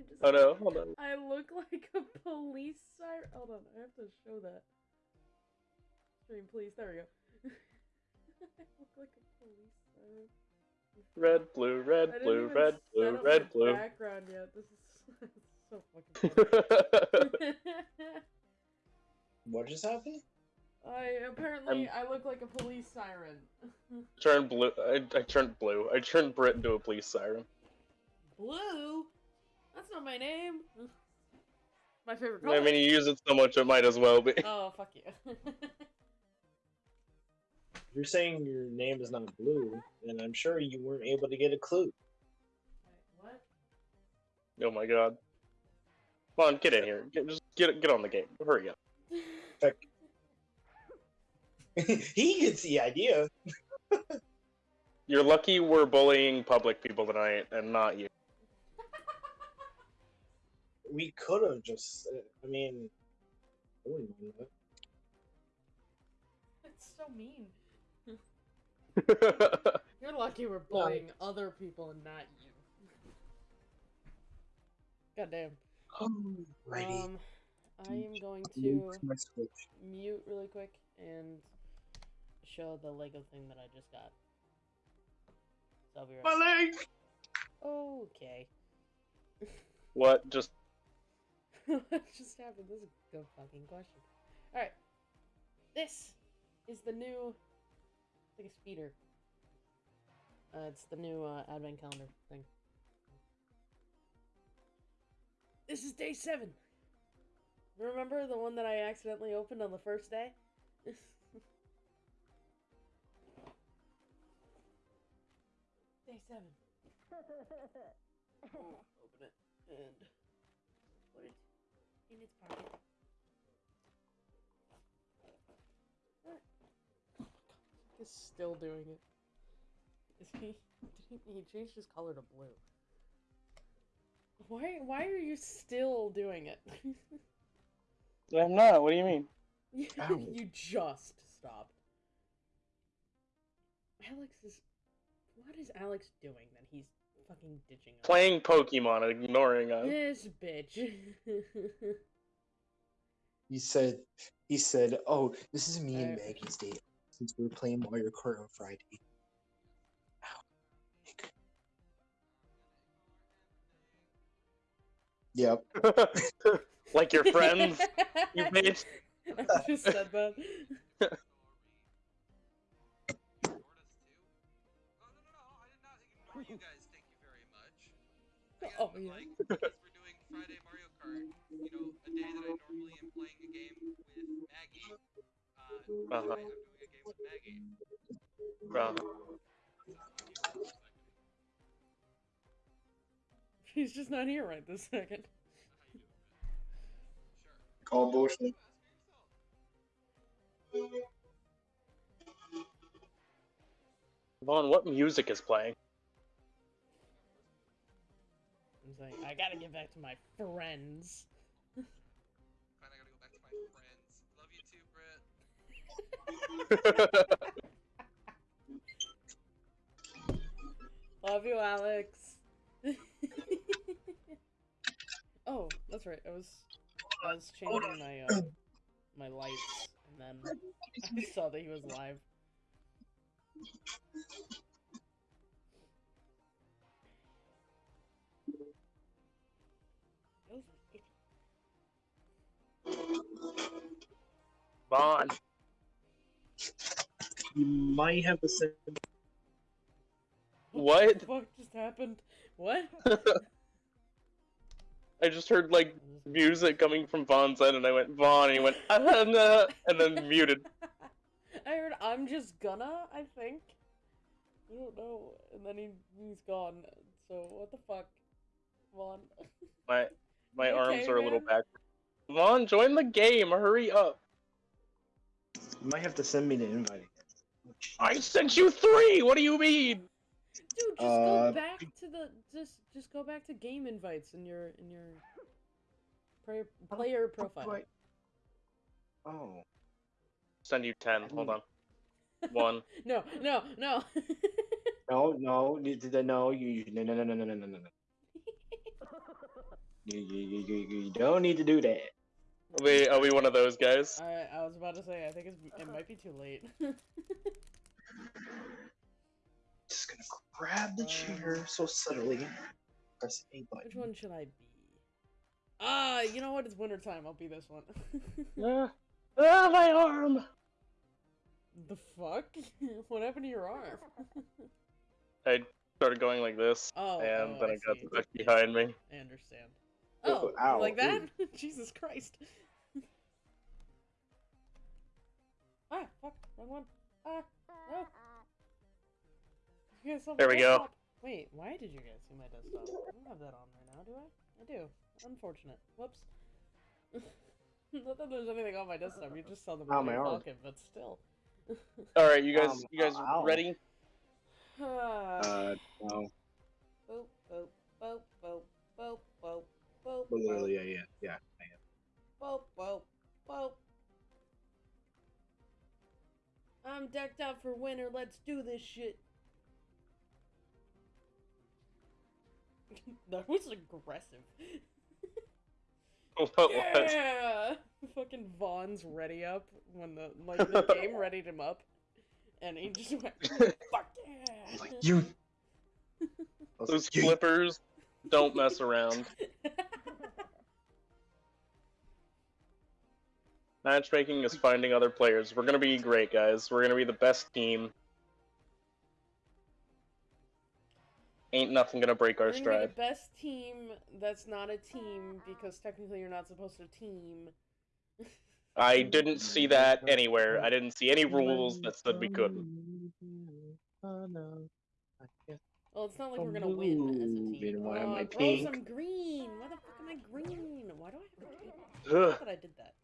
You just- Oh no, hold on. I look like a police siren. Hold on, I have to show that. Stream, please. There we go. I look like a police siren. Red, blue, red, blue, even red, set blue, up red, blue. Background yet. This is so fucking. What just happened? I apparently I look like a police siren. Turned blue. I, I turned blue. I turned Brit into a police siren. Blue? That's not my name. My favorite color. I mean, you use it so much, it might as well be. oh fuck you. You're saying your name is not blue, and I'm sure you weren't able to get a clue. Wait, what? Oh my god. Come on, get in here. Get, just get get on the game. Hurry up. he gets the idea. You're lucky we're bullying public people tonight and not you. We could have just. I mean, I wouldn't mind that. That's so mean. You're lucky we're bullying other people and not you. Goddamn. Alrighty. Um, I am going to Move my switch. mute really quick and show the Lego thing that I just got. So I'll be right My leg. Okay. what? Just what just happened? This is a good fucking question. Alright. This is the new. It's like a speeder. Uh, it's the new uh, advent calendar thing. This is day seven. Remember the one that I accidentally opened on the first day? day seven. Open it and in its pocket. He's still doing it. Is he? Did he, he changed his color to blue? Why? Why are you still doing it? I'm not. What do you mean? you, you just stopped. Alex is. What is Alex doing that he's fucking ditching us? Playing Pokemon and ignoring us. This bitch. He said. He said, "Oh, this is me and Maggie's date since we were playing Mario Kart on Friday." Ow. Yep. like your friends. You bitch. I just said that. Oh, no, no, no, I did not ignore you guys. Thank you very much. I Oh, but, yeah. like, because we're doing Friday Mario Kart, you know, a day that I normally Maggie. Uh-huh. Uh-huh. Bro. He's just not here right this second. Sure. Call bullshit. Vaughn, what music is playing? I'm saying, I gotta get back to my friends. Love you, Alex. oh, that's right. I was I was changing my uh, my lights, and then I saw that he was live. Vaughn. You might have the same. What? the fuck just happened? What? I just heard like music coming from Vaughn's end, and I went Vaughn, and he went ah, nah," and then muted. I heard I'm just gonna, I think. I don't know. And then he he's gone. So what the fuck? Vaughn. My my You arms okay, are a little man? back. Vaughn, join the game. Hurry up. You might have to send me the invite. I sent you three. What do you mean? Dude, just Uh, go back to the just just go back to game invites in your in your player player profile. Right. Oh. Send you ten. Hold on. One. No, no, no. No, no, you did no, you no no no no no no no no. You, you, you, you, you don't need to do that. Are we, are we one of those guys? I, I was about to say, I think it's, it might be too late. Just gonna grab the chair so subtly. Press A button. Which one should I be? Ah, you know what? It's winter time. I'll be this one. Ah, ah, my arm! the fuck? what happened to your arm? I started going like this, oh, and oh, then I I got see. stuck behind me. I understand. Oh, Oh, ow, like that? Jesus Christ. ah, fuck, wrong one. Ah, no. You guys saw my There we go. desktop. Wait, why did you guys see my desktop? I don't have that on right now, do I? I do. Unfortunate. Whoops. Not that there's anything on my desktop, you just saw the Ow, my Millennium arm. But still. Alright, you guys, Um, you guys ow. ready? Uh, no. Literally, yeah, yeah, yeah. I am. boop, boop, boop. I'm decked out for winter. Let's do this shit. that was aggressive. What? Yeah! Fucking Vaughn's ready up when the like the game readied him up, and he just went, "Fuck yeah!" Like, you. Those flippers don't mess around. Matchmaking is finding other players. We're gonna be great, guys. We're gonna be the best team. Ain't nothing gonna break our We're gonna be stride. the best team that's not a team because technically you're not supposed to team. I didn't see that anywhere. I didn't see any rules that said we couldn't. Oh, no. Well, it's not like we're gonna win as a team. why am oh, I grow pink? some green. Why the fuck am I green? Why do I have a cape? I thought I did that.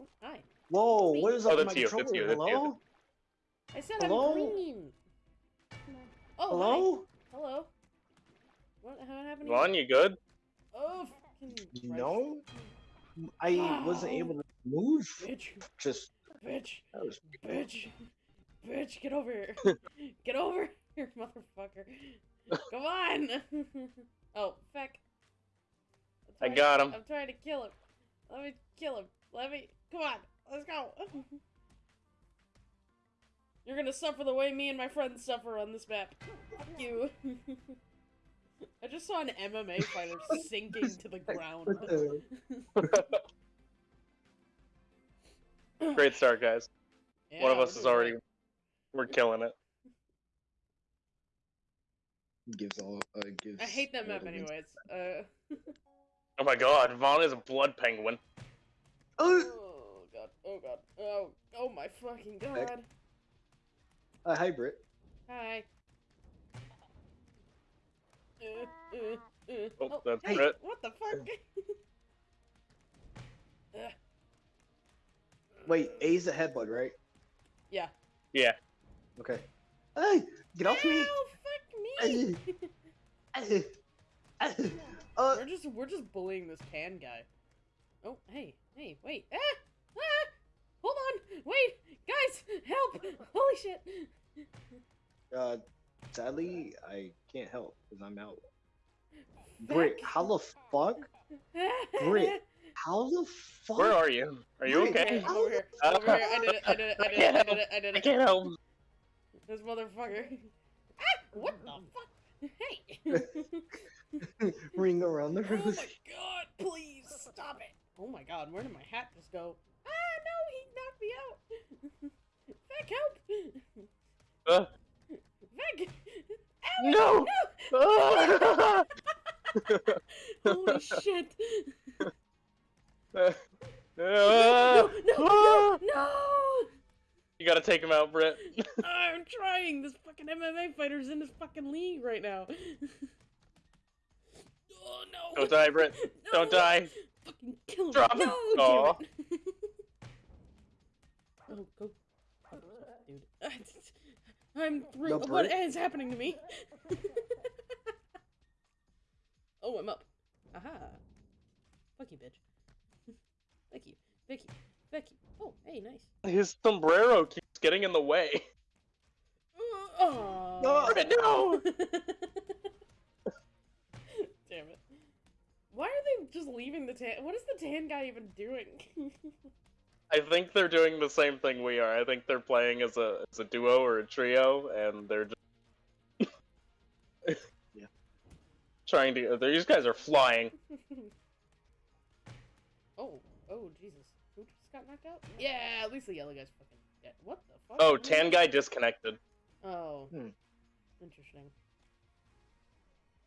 Oh, hi. Whoa, Me. what is Oh, up with that's my you, that's controller? you, that's you, Hello? I said Hello? I'm green. Oh, Hello? Hi. Hello. What, what happened? Vaughn, you good? Oh, fucking You Christ. know? I wasn't oh. able to move. Bitch, Just bitch, that was bitch, bitch, get over here. get over here, motherfucker. Come on. oh, feck. I'm I trying- got him. I'm trying to kill him. Let me kill him. Let me. Come on. Let's go. You're gonna suffer the way me and my friends suffer on this map. Fuck you. I just saw an MMA fighter sinking to the ground. Great start, guys. One of us is already. great. We're killing it. gives all uh, gives. I hate that map anyways. Uh. Oh my god, Vaughn is a blood penguin. Oh god. Oh god. Oh. Oh my fucking Heck. god. uh, hi, Britt. Hi. Uh, uh, uh. Oh, that's hey, Brett. What the fuck? Uh, Wait, A's a headbutt, right? yeah. Yeah. Okay. Hey, get off me! Ow, fuck me. Uh, we're just we're just bullying this tan guy. Oh, hey, hey, wait. Ah! Ah! Hold on. Wait, guys, help! Holy shit. uh, sadly, I can't help because I'm out. Britt, how the fuck? Britt. How the fuck? Where are you? Are you Wait, okay? Over here. Over here. I did it. I did it. I did it. I did it. I did I can't help. This motherfucker. Ah! What the fuck? Hey! Ring around the oh my god, please stop it! Oh my god, where did my hat just go? Ah, no, he knocked me out! Vic, help! Uh, Vic! no! Ah! Holy shit! Ah! No, no, no, no! You gotta take him out, Britt. I'm trying! This fucking MMA fighter's in this fucking league right now. oh no! Don't die, Britt. Don't die. Fucking kill him! Drop him. No, Aw. damn it! Oh, go, dude. I'm through. No, what happening to me? oh, I'm up. Aha! Fuck you, bitch. Vicky, Vicky, Vicky. Oh, hey, nice. His sombrero keeps getting in the way. Oh. No. Britt, no! Damn it. Why are they just leaving the tan. What is the tan guy even doing? I think they're doing the same thing we are. I think they're playing as a as a duo or a trio, and they're just Yeah. trying to. These guys are flying. oh, oh, Jesus. Who just got knocked out? Yeah, at least the yellow guy's fucking dead. What the fuck? Oh, tan that? guy disconnected. Oh. Hmm. Interesting.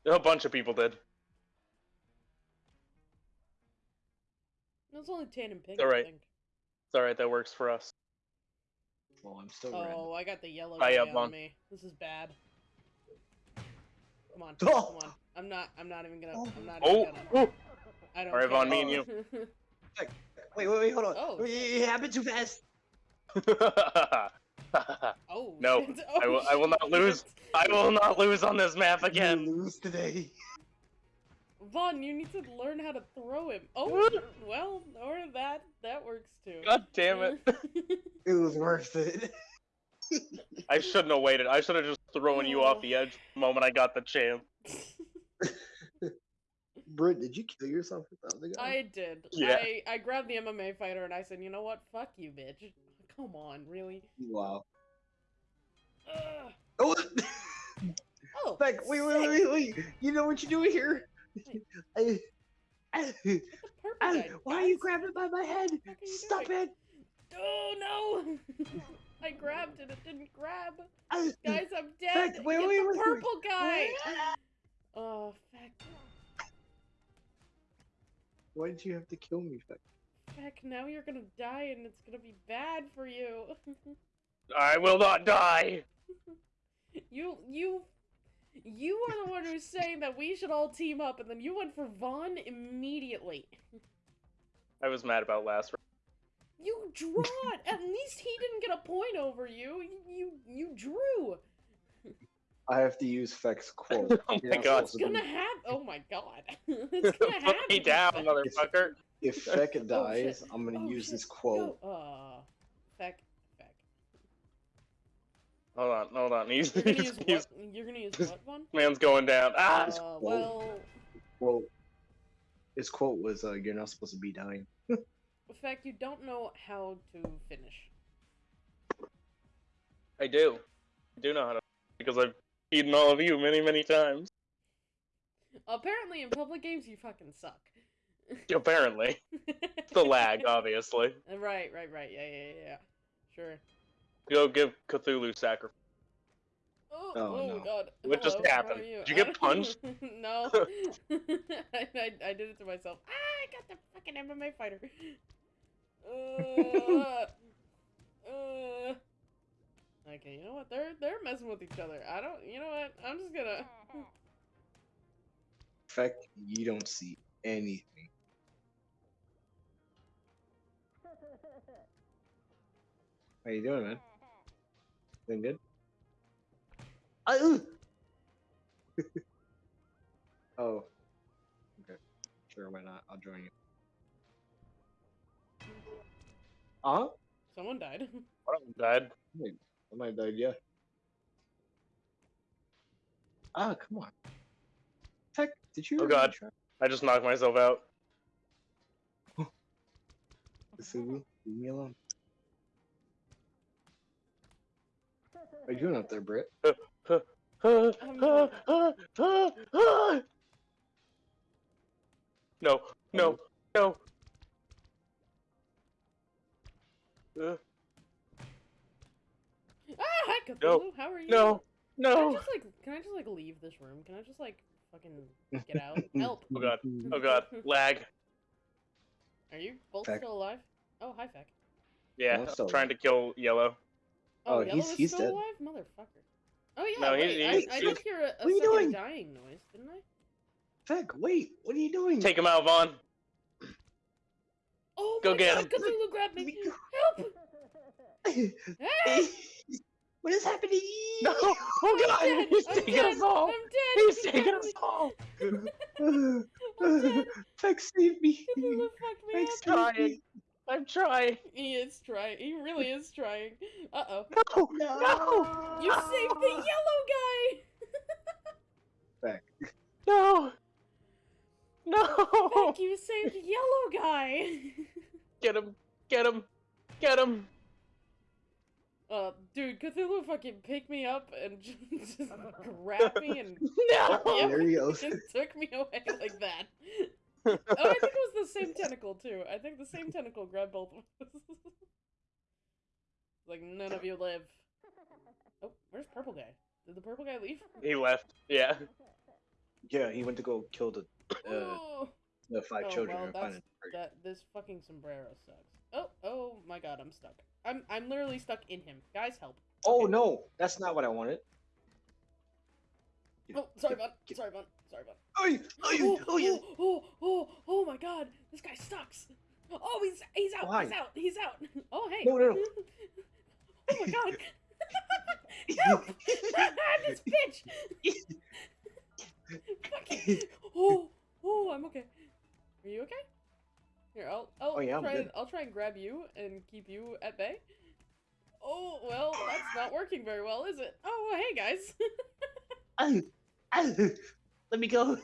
A bunch of people did. No, it's only tan and pink, Alright. I think. It's alright. That works for us. Well, I'm still red. Oh, I got the yellow Hi, guy up on on. me. This is bad. Come on, Oh. come on. I'm not. I'm not even gonna. Oh. I'm not Oh, even gonna. oh. I don't. Alright, care. Vaughn, me and you. Wait, wait, wait, hold on. Oh, Wait, shit. it happened too fast. oh. No, shit. I will- Oh, I will not oh, lose. I will not lose on this map You again. lose today. Vaughn, you need to learn how to throw him. Oh, well, or that. That works too. God damn it! It was worth it. I shouldn't have waited. I should have just thrown you off the oh. edge the moment I got the chance. Britt, did you kill yourself with the other guy? I did. Yeah. I, I grabbed the MMA fighter and I said, you know what? Fuck you, bitch. Come on, really? Wow. Ugh. Oh, Oh, back. Wait, wait, sick. wait, wait. You know what you're doing here? Why are you grabbing by my head? Stop doing? it! Oh no! I grabbed it. It didn't grab. Guys, I'm dead. Fact, wait, Get wait, the wait, wait. purple guy. Oh, feck. Why did you have to kill me? Feck? Feck, now you're gonna die and it's gonna be bad for you. I will not die. you, you, you are the one who's saying that we should all team up and then you went for Vaughn immediately. I was mad about last round. You draw it. At least he didn't get a point over you. You, you, you drew. I have to use Feck's quote. Oh my God. It's supposed gonna be- happen. Oh my god. it's gonna happen. Put me down, motherfucker. If Feck dies, I'm gonna Oh, use shit. this quote. Go. Uh, feck, feck. Hold on, hold on. He's, You're gonna he's, use he's what? You're gonna use what one? man's going down. Ah! Uh, well, Quote. His quote was, uh, "You're not supposed to be dying." in fact, you don't know how to finish. I do. I do know how to because I've beaten all of you many, many times. Apparently, in public games, you fucking suck. Apparently. The lag, obviously. right, right, right. Yeah, yeah, yeah. Sure. Go give Cthulhu sacrifice. Oh, Oh, oh no. god. What just Hello, how happened? you? Did you get punched? no. I, I, I did it to myself. Ah, I got the fucking MMA fighter. Uh, uh. Okay, you know what? They're they're messing with each other. I don't. You know what? I'm just gonna. Feck, you don't see anything. How you doing, man? Doing good? Ah, oh. Okay. Sure, why not? I'll join you. Uh-huh. Someone died. One of them died. I might have died, yeah. Ah, come on. Heck, did you Oh, God. try I just knocked myself out. this with me? Leave me alone. Are you doing up there, Britt? Not-. No, no, no. Uh, ah, hi Cthulhu. No, How are you? no, Can I no. just like? Can I just like leave this room? Can I just like fucking get out? Help! Oh god, oh god, lag. Are you both Feck. still alive? Oh, hi, Feck. Yeah, I'm trying to kill Yellow. Oh, Oh, he's- he's still dead. alive, motherfucker. Oh yeah, No, wait, he's- I, he's- I he's- did hear a, a What are you second doing? dying noise, didn't I? Feck, wait, what are you doing? Take him out, Vaughn. Oh Go get god, him. Cthulhu grabbed me! Me- Help! Ah! what is happening? No, oh I'm god, dead! he's I'm taking dead! us all. I'm dead! He's He taking got us all. I'm dead. Feck, save me. Cthulhu fucked me Feck, save me. I'm trying. He is trying. He really is trying. Uh oh. No, no, You saved the yellow guy! Feck, no, No! Beck, you saved yellow guy. Get him! Get him! Get him! Uh, dude, Cthulhu fucking picked me up and just, just grabbed me and No! Yep. There he just took me away like that. Oh, I think it was the same tentacle too. I think the same tentacle grabbed both of us. like none of you live. Oh, where's purple guy? Did the purple guy leave? He left. Yeah. Yeah, he went to go kill the uh, oh, the five Oh, children. well, that's- that this fucking sombrero sucks. Oh, oh my god, I'm stuck. I'm I'm literally stuck in him. Guys, help. Oh Okay. no, that's not what I wanted. Oh, sorry, bud. Get- Sorry, bud. Sorry, bud. Oh, Oh, oh, oh, oh, oh my god, this guy sucks. Oh, he's he's out. Why? He's out. He's out. Oh, hey. No, no, no. oh my god. Help! this bitch. Fucking- oh, oh, I'm okay. Are you okay? Here, I'll I'll Oh, yeah, try and I'll try and grab you and keep you at bay. Oh well, that's not working very well, is it? Oh hey guys. Oh, oh, let me go.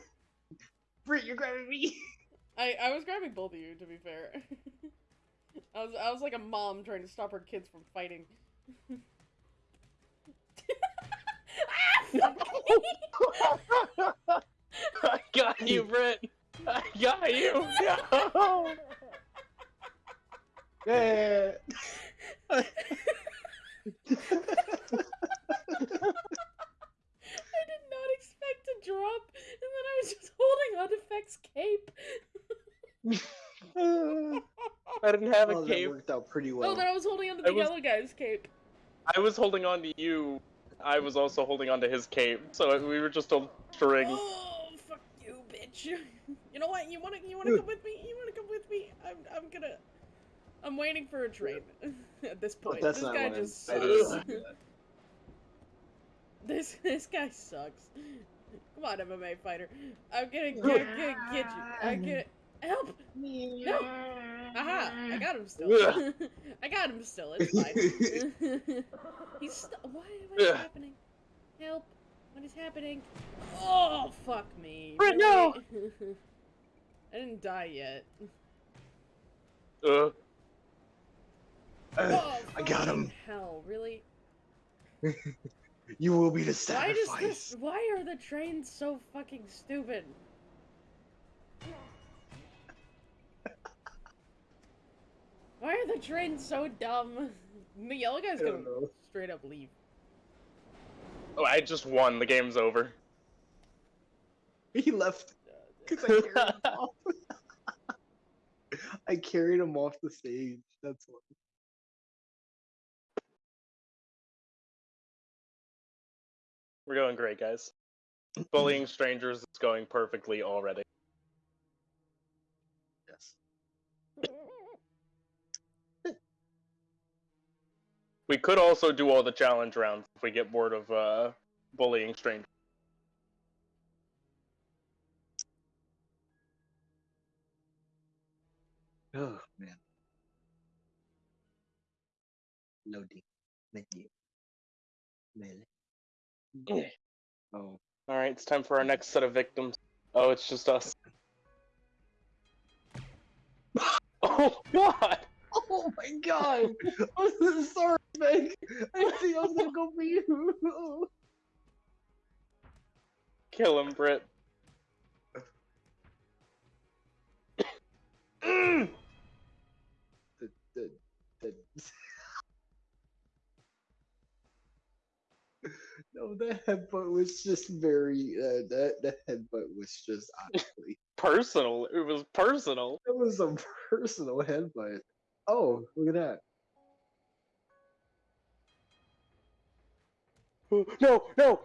Britt, you're grabbing me. I I was grabbing both of you to be fair. I was I was like a mom trying to stop her kids from fighting. Ah! I got you, Britt! I got you! No! Yeah. I did not expect to drop, and then I was just holding on to Feck's cape. I didn't have a oh, that worked out pretty oh, well. Oh, well. then I was holding onto I the was- yellow guy's cape. I was holding on to you. I was also holding on to his cape, so we were just a string. Oh, fuck you, bitch! You know what? You wanna you wanna come with me? You wanna come with me? I'm I'm gonna. I'm waiting for a train at this But point. that's this not guy what I'm- just I sucks. Didn't- This this guy sucks. Come on, MMA fighter. I'm gonna get, get, get you. I get help. No. Aha! I got him still. I got him still. It's fine. He's st- why? What is Ugh. happening? Help! What is happening? Oh fuck me! Brett, no! I didn't die yet. Uh, Oh, I got him. Hell, really? You will be the sacrifice. Why does sacrifice. this? Why are the trains so fucking stupid? Why are the trains so dumb? The yellow guy's gonna know. straight up leave. oh, I just won. The game's over. He left because I carried him off. I carried him off the stage. That's why. We're going great, guys. Bullying strangers is going perfectly already. Yes. We could also do all the challenge rounds if we get bored of uh, bullying strangers. Oh man. Loading. Menu. Melee. Oh. All right, it's time for our next set of victims. Oh, it's just us. oh, God! Oh my god! I'm so sorry, Meg. I think I was gonna go for you. Kill him, Britt. no, the headbutt was just very. Uh, that the headbutt was just honestly. Personal. It was personal. It was a personal headbutt. Oh, look at that. No, no.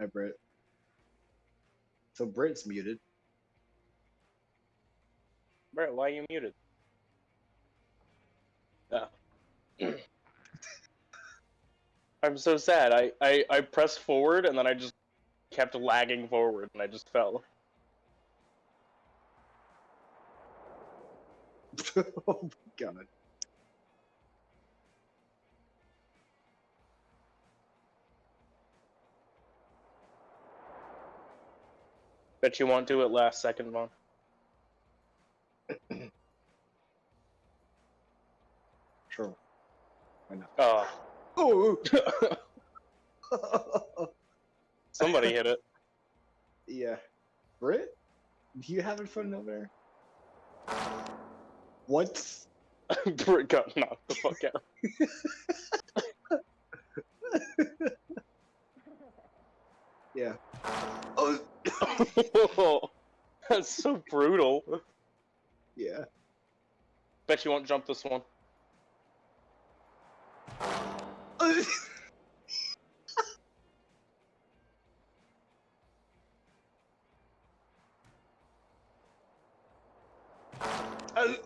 Hi, Britt. So Britt's muted. Britt, why are you muted? Oh. I'm so sad. I, I, I pressed forward and then I just kept lagging forward and I just fell. oh my god. Bet you won't do it last second, Vaughn. Oh. Oh. Somebody hit it. yeah. Britt, you having fun over there? What? Britt got knocked the fuck out. yeah. Oh. That's so brutal. yeah. Bet you won't jump this one. Oh.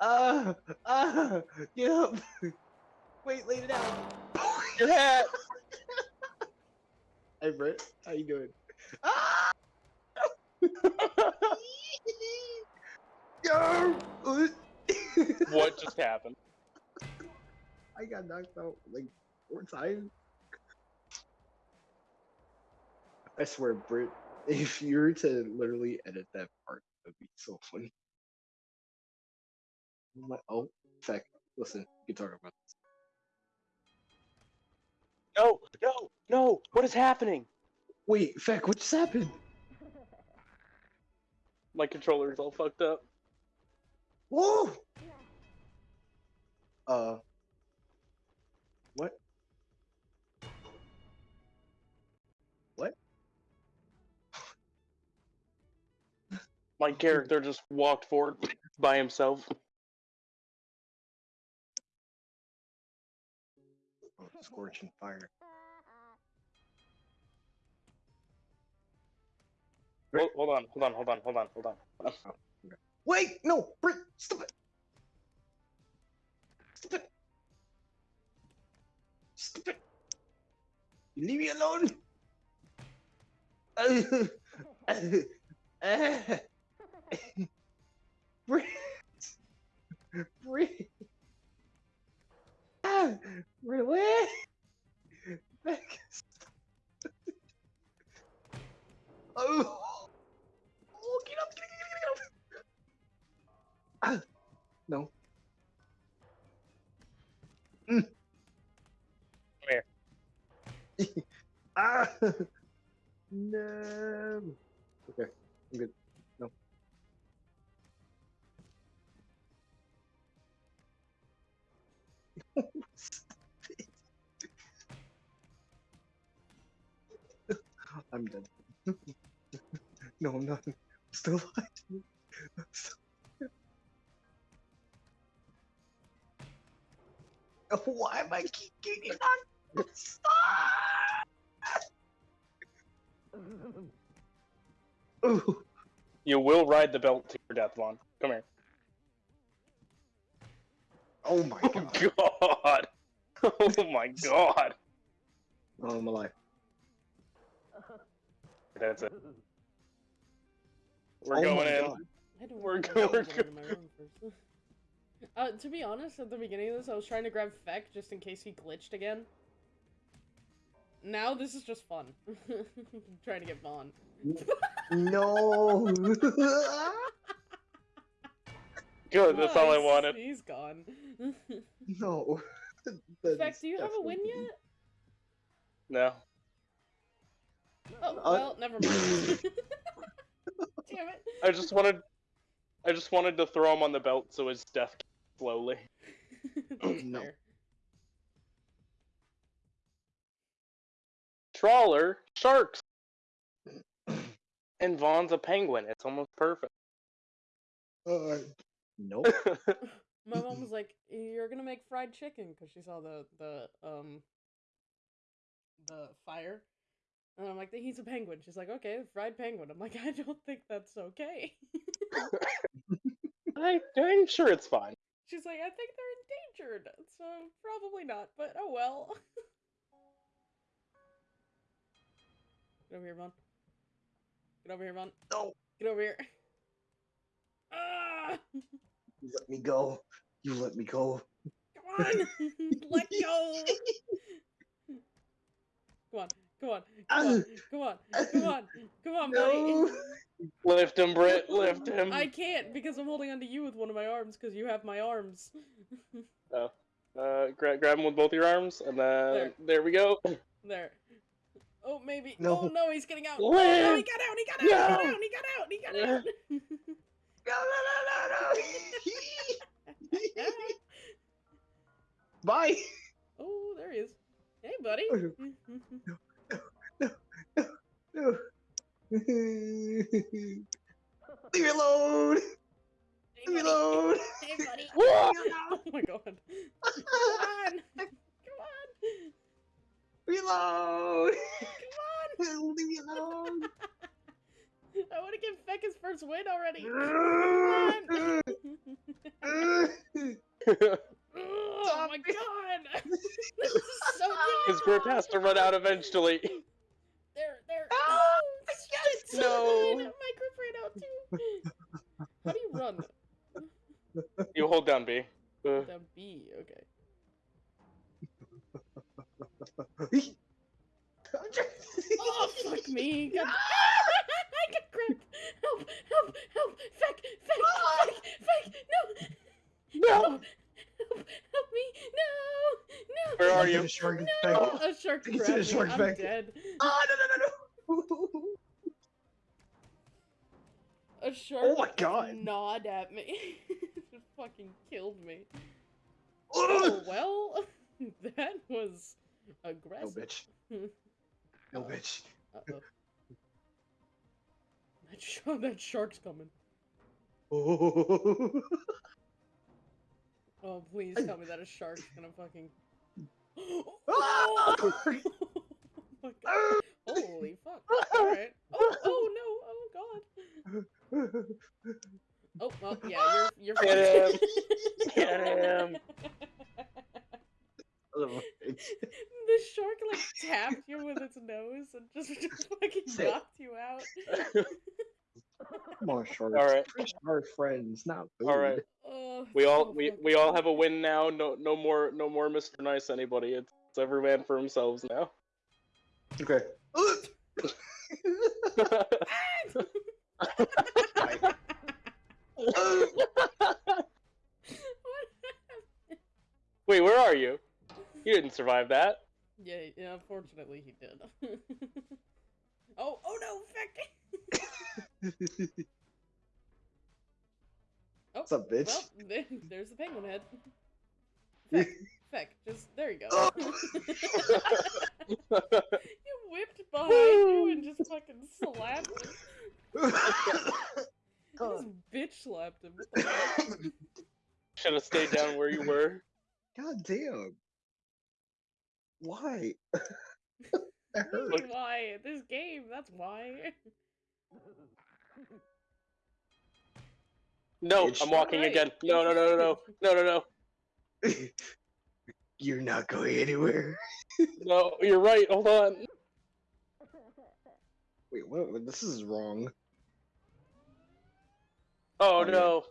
Ah, ah, get up. Wait, lay it down. Your hat! Hey, Britt, how you doing? Ah! What just happened? I got knocked out like four times. I swear, Britt, if you were to literally edit that part, that'd be so funny. I'm like, oh, feck, listen, you can talk about this. No, no, no! What is happening? Wait, feck, what just happened? My controller's all fucked up. Whoa! Uh. What? What? My character just walked forward by himself. Oh, scorching fire. Hold, hold on, hold on, hold on, hold on, hold on. Wait, no, Britt, stop it. Stop it. Stop it. You leave me alone. Britt. Britt. Ah, really? Back. Oh. Oh, Ah, no. Mm. Come ah. No. Okay, I'm good. No. I'm dead. no, I'm not. I'm still alive. I'm still- Why am I keep getting knocked? Stop! You will ride the belt to your death, Vaughn. Come here. Oh my Oh god. god! Oh my god! Oh, I'm alive. That's it. We're Oh going in. God. I had to We're work go- on we're getting Uh, to be honest, at the beginning of this, I was trying to grab Feck just in case he glitched again. Now this is just fun. trying to get Vaughn. No. Good, that's all I wanted. He's gone. no. That Feck, do you have a win yet? No. Oh, Uh, well, never mind. Damn it. I just wanted I just wanted to throw him on the belt so his death came slowly. That's No. Trawler, sharks. And Vaughn's a penguin. It's almost perfect. Uh, nope. My mom was like, "You're gonna make fried chicken" because she saw the the um the fire, and I'm like, "He's a penguin." She's like, "Okay, fried penguin." I'm like, "I don't think that's okay." I, I'm sure it's fine. She's like, "I think they're endangered, so probably not." But oh well. Get over here, Vaughn. Get over here, Vaughn. no. Get over here. Ah! You let me go. You let me go. Come on! Let go! Come on. Come on. Come on. Come on. Come on. Come on, buddy. No. Lift him, Britt. Lift him. I can't because I'm holding onto you with one of my arms because you have my arms. oh. Uh, gra- grab him with both your arms, and then There. there, we go. there. Oh, maybe. No. Oh, no, he's getting out. Oh, no, he got out. He got out. He got out. He got out. He got out. No, no, no, no, no. Bye. oh, there he is. Hey, buddy. No. Leave me alone. Hey, Leave me alone. Hey, buddy. Oh my god. Come on. Come on. Leave me alone. Come on. Leave me alone. I want to give Feck his first win already. Come on. oh my god. this is so His grip has to run out eventually. There, there. Ah, Oh, shit. No. My grip ran out too. How do you run? You B. Uh, Down B. Okay. Oh, fuck me. God. I get gripped. Help, help, help. Feck, Feck, Feck, Feck. No. no. Help, help me. No. No. Where are you? a shark No. effect. A shark Get to the shark I'm That, shark's coming. Oh. Oh, please tell me that a shark's gonna fucking. Ah! oh my god. Holy fuck. Alright. Oh, oh no. Oh god. Oh, well, yeah, you're, you're Get fucked. Get him. the shark like tapped you with its nose and just, just fucking Sick. knocked you out. Come sharks. All right. We're friends, not food. All right. Oh, We all so we, we all have a win now. No no more no more Mr. Nice anybody. It's, it's every man for themselves now. Okay. Wait, where are you? You didn't survive that. yeah, yeah, unfortunately he did. oh, oh no, Feck! What's up, bitch? well, there's the penguin head. Feck, Feck, just, there you go. Oh. you whipped behind you and just fucking slapped him. God. Just bitch slapped him. What the fuck? Should have stayed down where you were. God damn. Why? that What do you hurt. why? This game, that's why. No, It's I'm walking right. again. No, no, no, no, no, no, no, no. You're not going anywhere. No, you're right. Hold on. Wait, what? what- This is wrong. Oh Oh, no,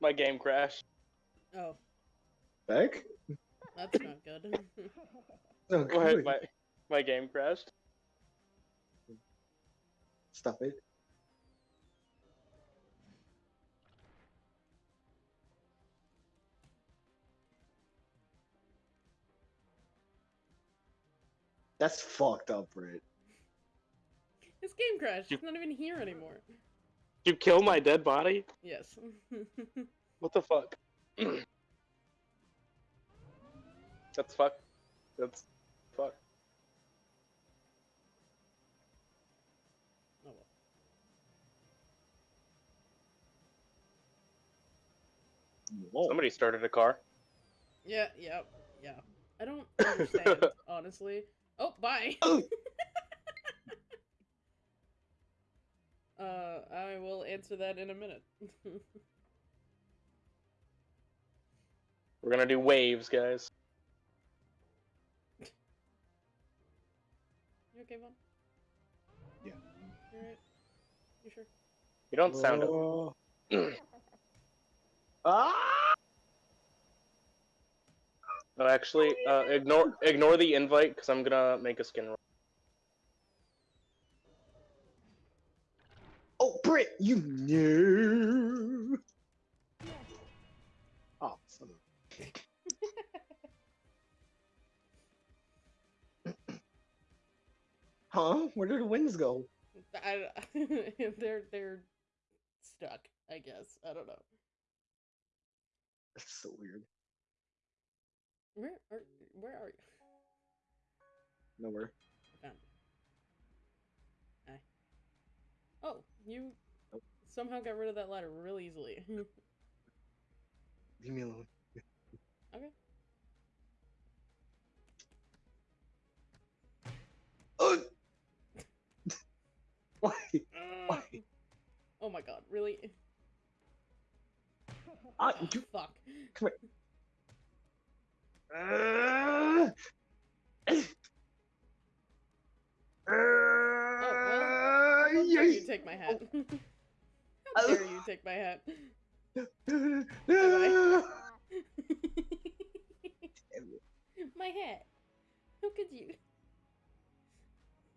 my game crashed. Oh, Back? that's not good. Oh, Go ahead, my my game crashed. Stop it. That's fucked up, Britt. His game crashed. You- He's not even here anymore. You kill my dead body? Yes. What the fuck? That's fuck. That's fuck. oh well. Whoa. Somebody started a car. Yeah, yeah, yeah. I don't understand, honestly. Oh, bye. Oh. uh, I will answer that in a minute. We're gonna do waves, guys. you okay, Vaughn? Yeah. You alright? You sure? You don't sound it. Oh. ah! Actually, uh, ignore ignore the invite because I'm gonna make a skin roll. Oh, Britt, you knew. Oh, son Huh? Where did the winds go? I, they're they're stuck. I guess I don't know. That's so weird. Where are where are you? Nowhere. I found you. Hi. Oh, you Nope. somehow got rid of that ladder real easily. Leave me alone. okay. Oh! Why? Ugh. Oh my god, really? Ah, Oh, you- fuck. Ah! How dare you take my hat? How dare you take my hat? my hat. How could you?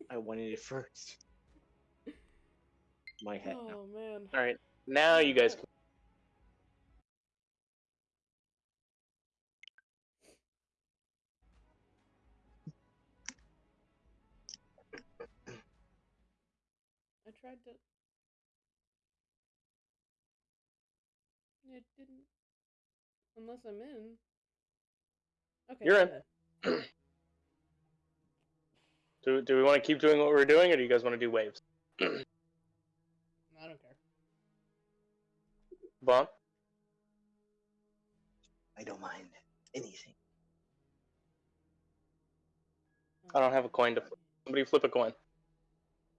I wanted it first. My hat now. Oh man. All right, now you guys. Can... tried to. It didn't. Unless I'm in. Okay. You're in. Do Do we want to keep doing what we're doing, or do you guys want to do waves? I don't care. Vaughn. I don't mind anything. I don't have a coin to flip. Somebody flip a coin.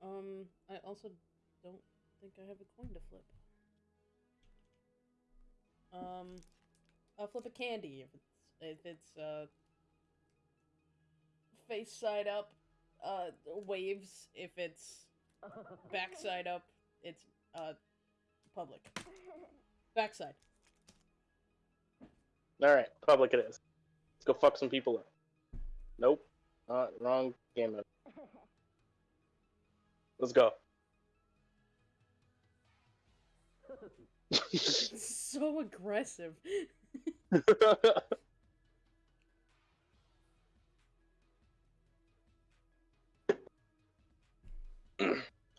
Um, I also don't think I have a coin to flip. Um, I'll flip a candy if it's if it's uh face side up. Uh, waves if it's backside up. It's uh public. Backside. All right, public it is. Let's go fuck some people up. Nope. Uh, wrong game mode. Let's go. so aggressive.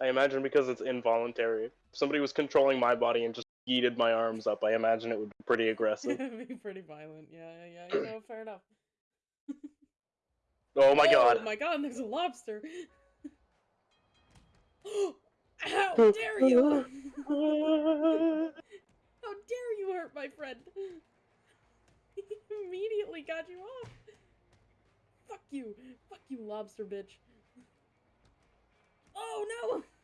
I imagine because it's involuntary. If somebody was controlling my body and just yeeted my arms up, I imagine it would be pretty aggressive. It'd be pretty violent. Yeah, yeah, yeah. You know, fair enough. oh my oh god. Oh my god, there's a lobster. How dare you! How dare you hurt my friend? He immediately got you off. Fuck you. Fuck you, lobster bitch. Oh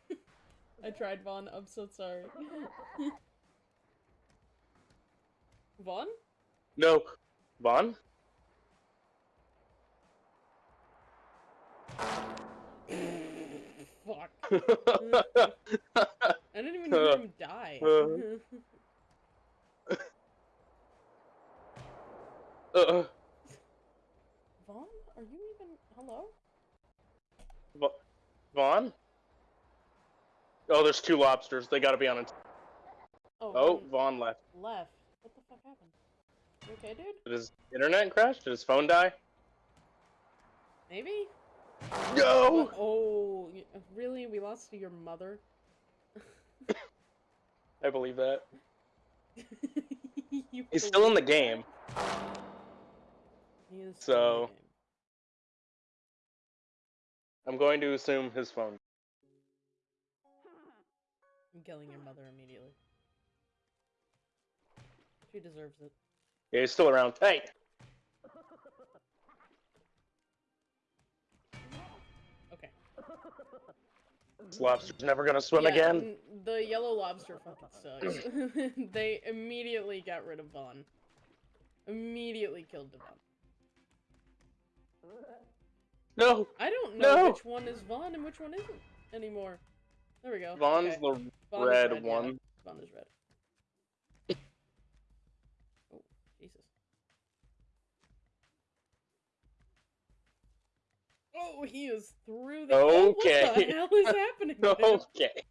no! I tried, Vaughn. I'm so sorry. Vaughn? no. Vaughn? Fuck. I didn't even hear him die. uh, Vaughn? Are you even. Hello? Va- Vaughn? Oh, there's two lobsters. They gotta be on. Oh, Oh, Vaughn Vaughn left. left. What the fuck happened? You okay, dude? Did his internet crash? Did his phone die? Maybe? No! What? Oh, really? We lost to your mother? I believe that. You He's still in the game. He is still in the So- game. I'm going to assume his phone. I'm killing your mother immediately. She deserves it. Yeah, he's still around. Hey! This lobster's never gonna swim Yeah, again. The yellow lobster fucking sucks. they immediately got rid of Vaughn. Immediately killed Devon. No! I don't know No! which one is Vaughn and which one isn't anymore. There we go. Vaughn's okay. the Vaughn red red, yeah. one. Vaughn is red. Oh, he is through the. Oh, what the Okay. hell is happening? Okay.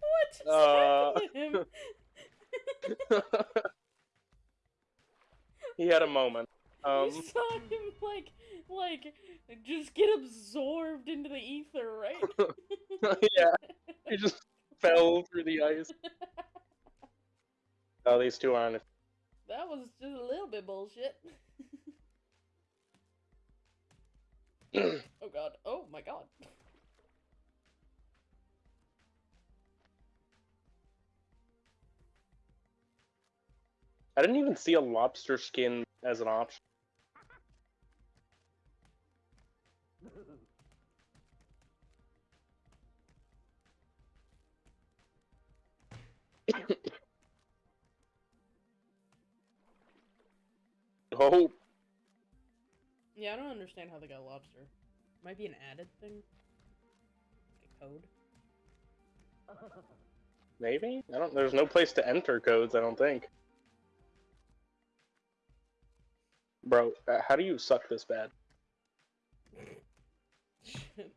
What just Uh, happened to him? he had a moment. Um, you saw him like, like, just get absorbed into the ether, right? yeah, he just fell through the ice. Oh, these two aren't. that was just a little bit bullshit. oh god. Oh my god. I didn't even see a lobster skin as an option. oh, Yeah, I don't understand how they got lobster. Might be an added thing. Like a code. maybe? I don't. There's no place to enter codes. I don't think. Bro, uh, how do you suck this bad?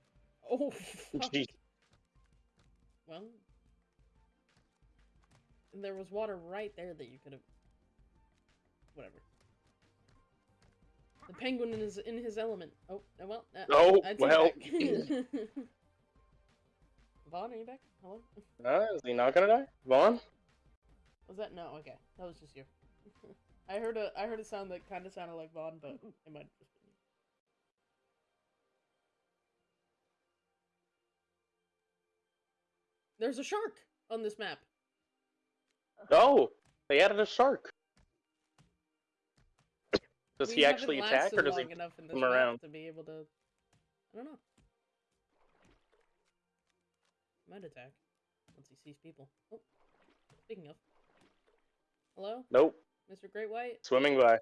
Oh fuck. Jeez. Well, there was water right there that you could have. Whatever. The penguin is in his element. Oh, uh, well. Uh, Oh, I take well. Vaughn, are you back? Hello? Uh, is he not gonna die? Vaughn? Was that no? Okay, that was just you. I heard a I heard a sound that kind of sounded like Vaughn, but it might just been you. There's a shark on this map. Oh, they added a shark. Does We he actually attack, or does he long enough in this come around? to be able to? I don't know. Might attack once he sees people. Oh, speaking of, hello, Nope. Mr. Great White. Swimming by.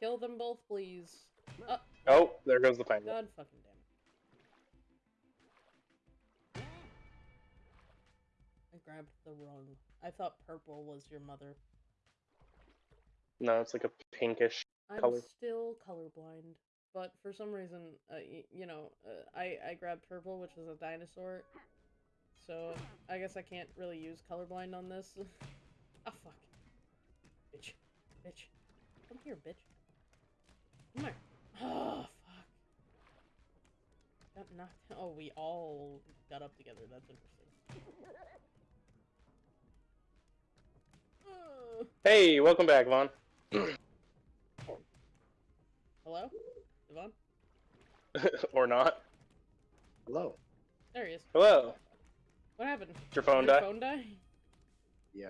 Kill them both, please. Uh, Oh, there goes the penguin. God fucking damn it. I grabbed the wrong. I thought purple was your mother. No, it's like a pinkish. I'm Color. still colorblind, but for some reason, uh, you know, uh, I I grabbed purple, which was a dinosaur. So I guess I can't really use colorblind on this. Ah fuck, bitch, bitch, come here, bitch. Come here. Oh fuck. Got knocked. Oh, we all got up together. That's interesting. Hey, welcome back, Vaughn. hello, Devon. or not. Hello. There he is. Hello. What happened? Did your phone Did your die? phone die? Yeah.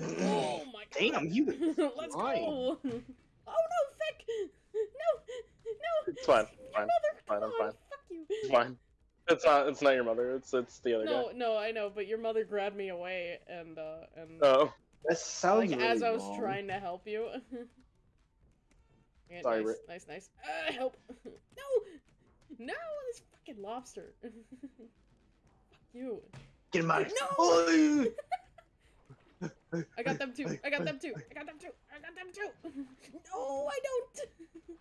Oh my god. Damn, you. Let's lying. go. Oh no, Vic! No, no. It's fine, Your fine, mother, fine, I'm fine. Fuck you. It's fine. It's not. It's not your mother. It's it's the other No, no, I know, but your mother grabbed me away, and uh, and guy. Oh, That sounds like really as I was wrong. trying to help you. Yeah, Sorry, nice, Rick. nice, nice. Uh, help! no, no, this fucking lobster. Fuck you. Get him out. Of here! No! I got them too. I got them too. I got them too. I got them too. No, I don't.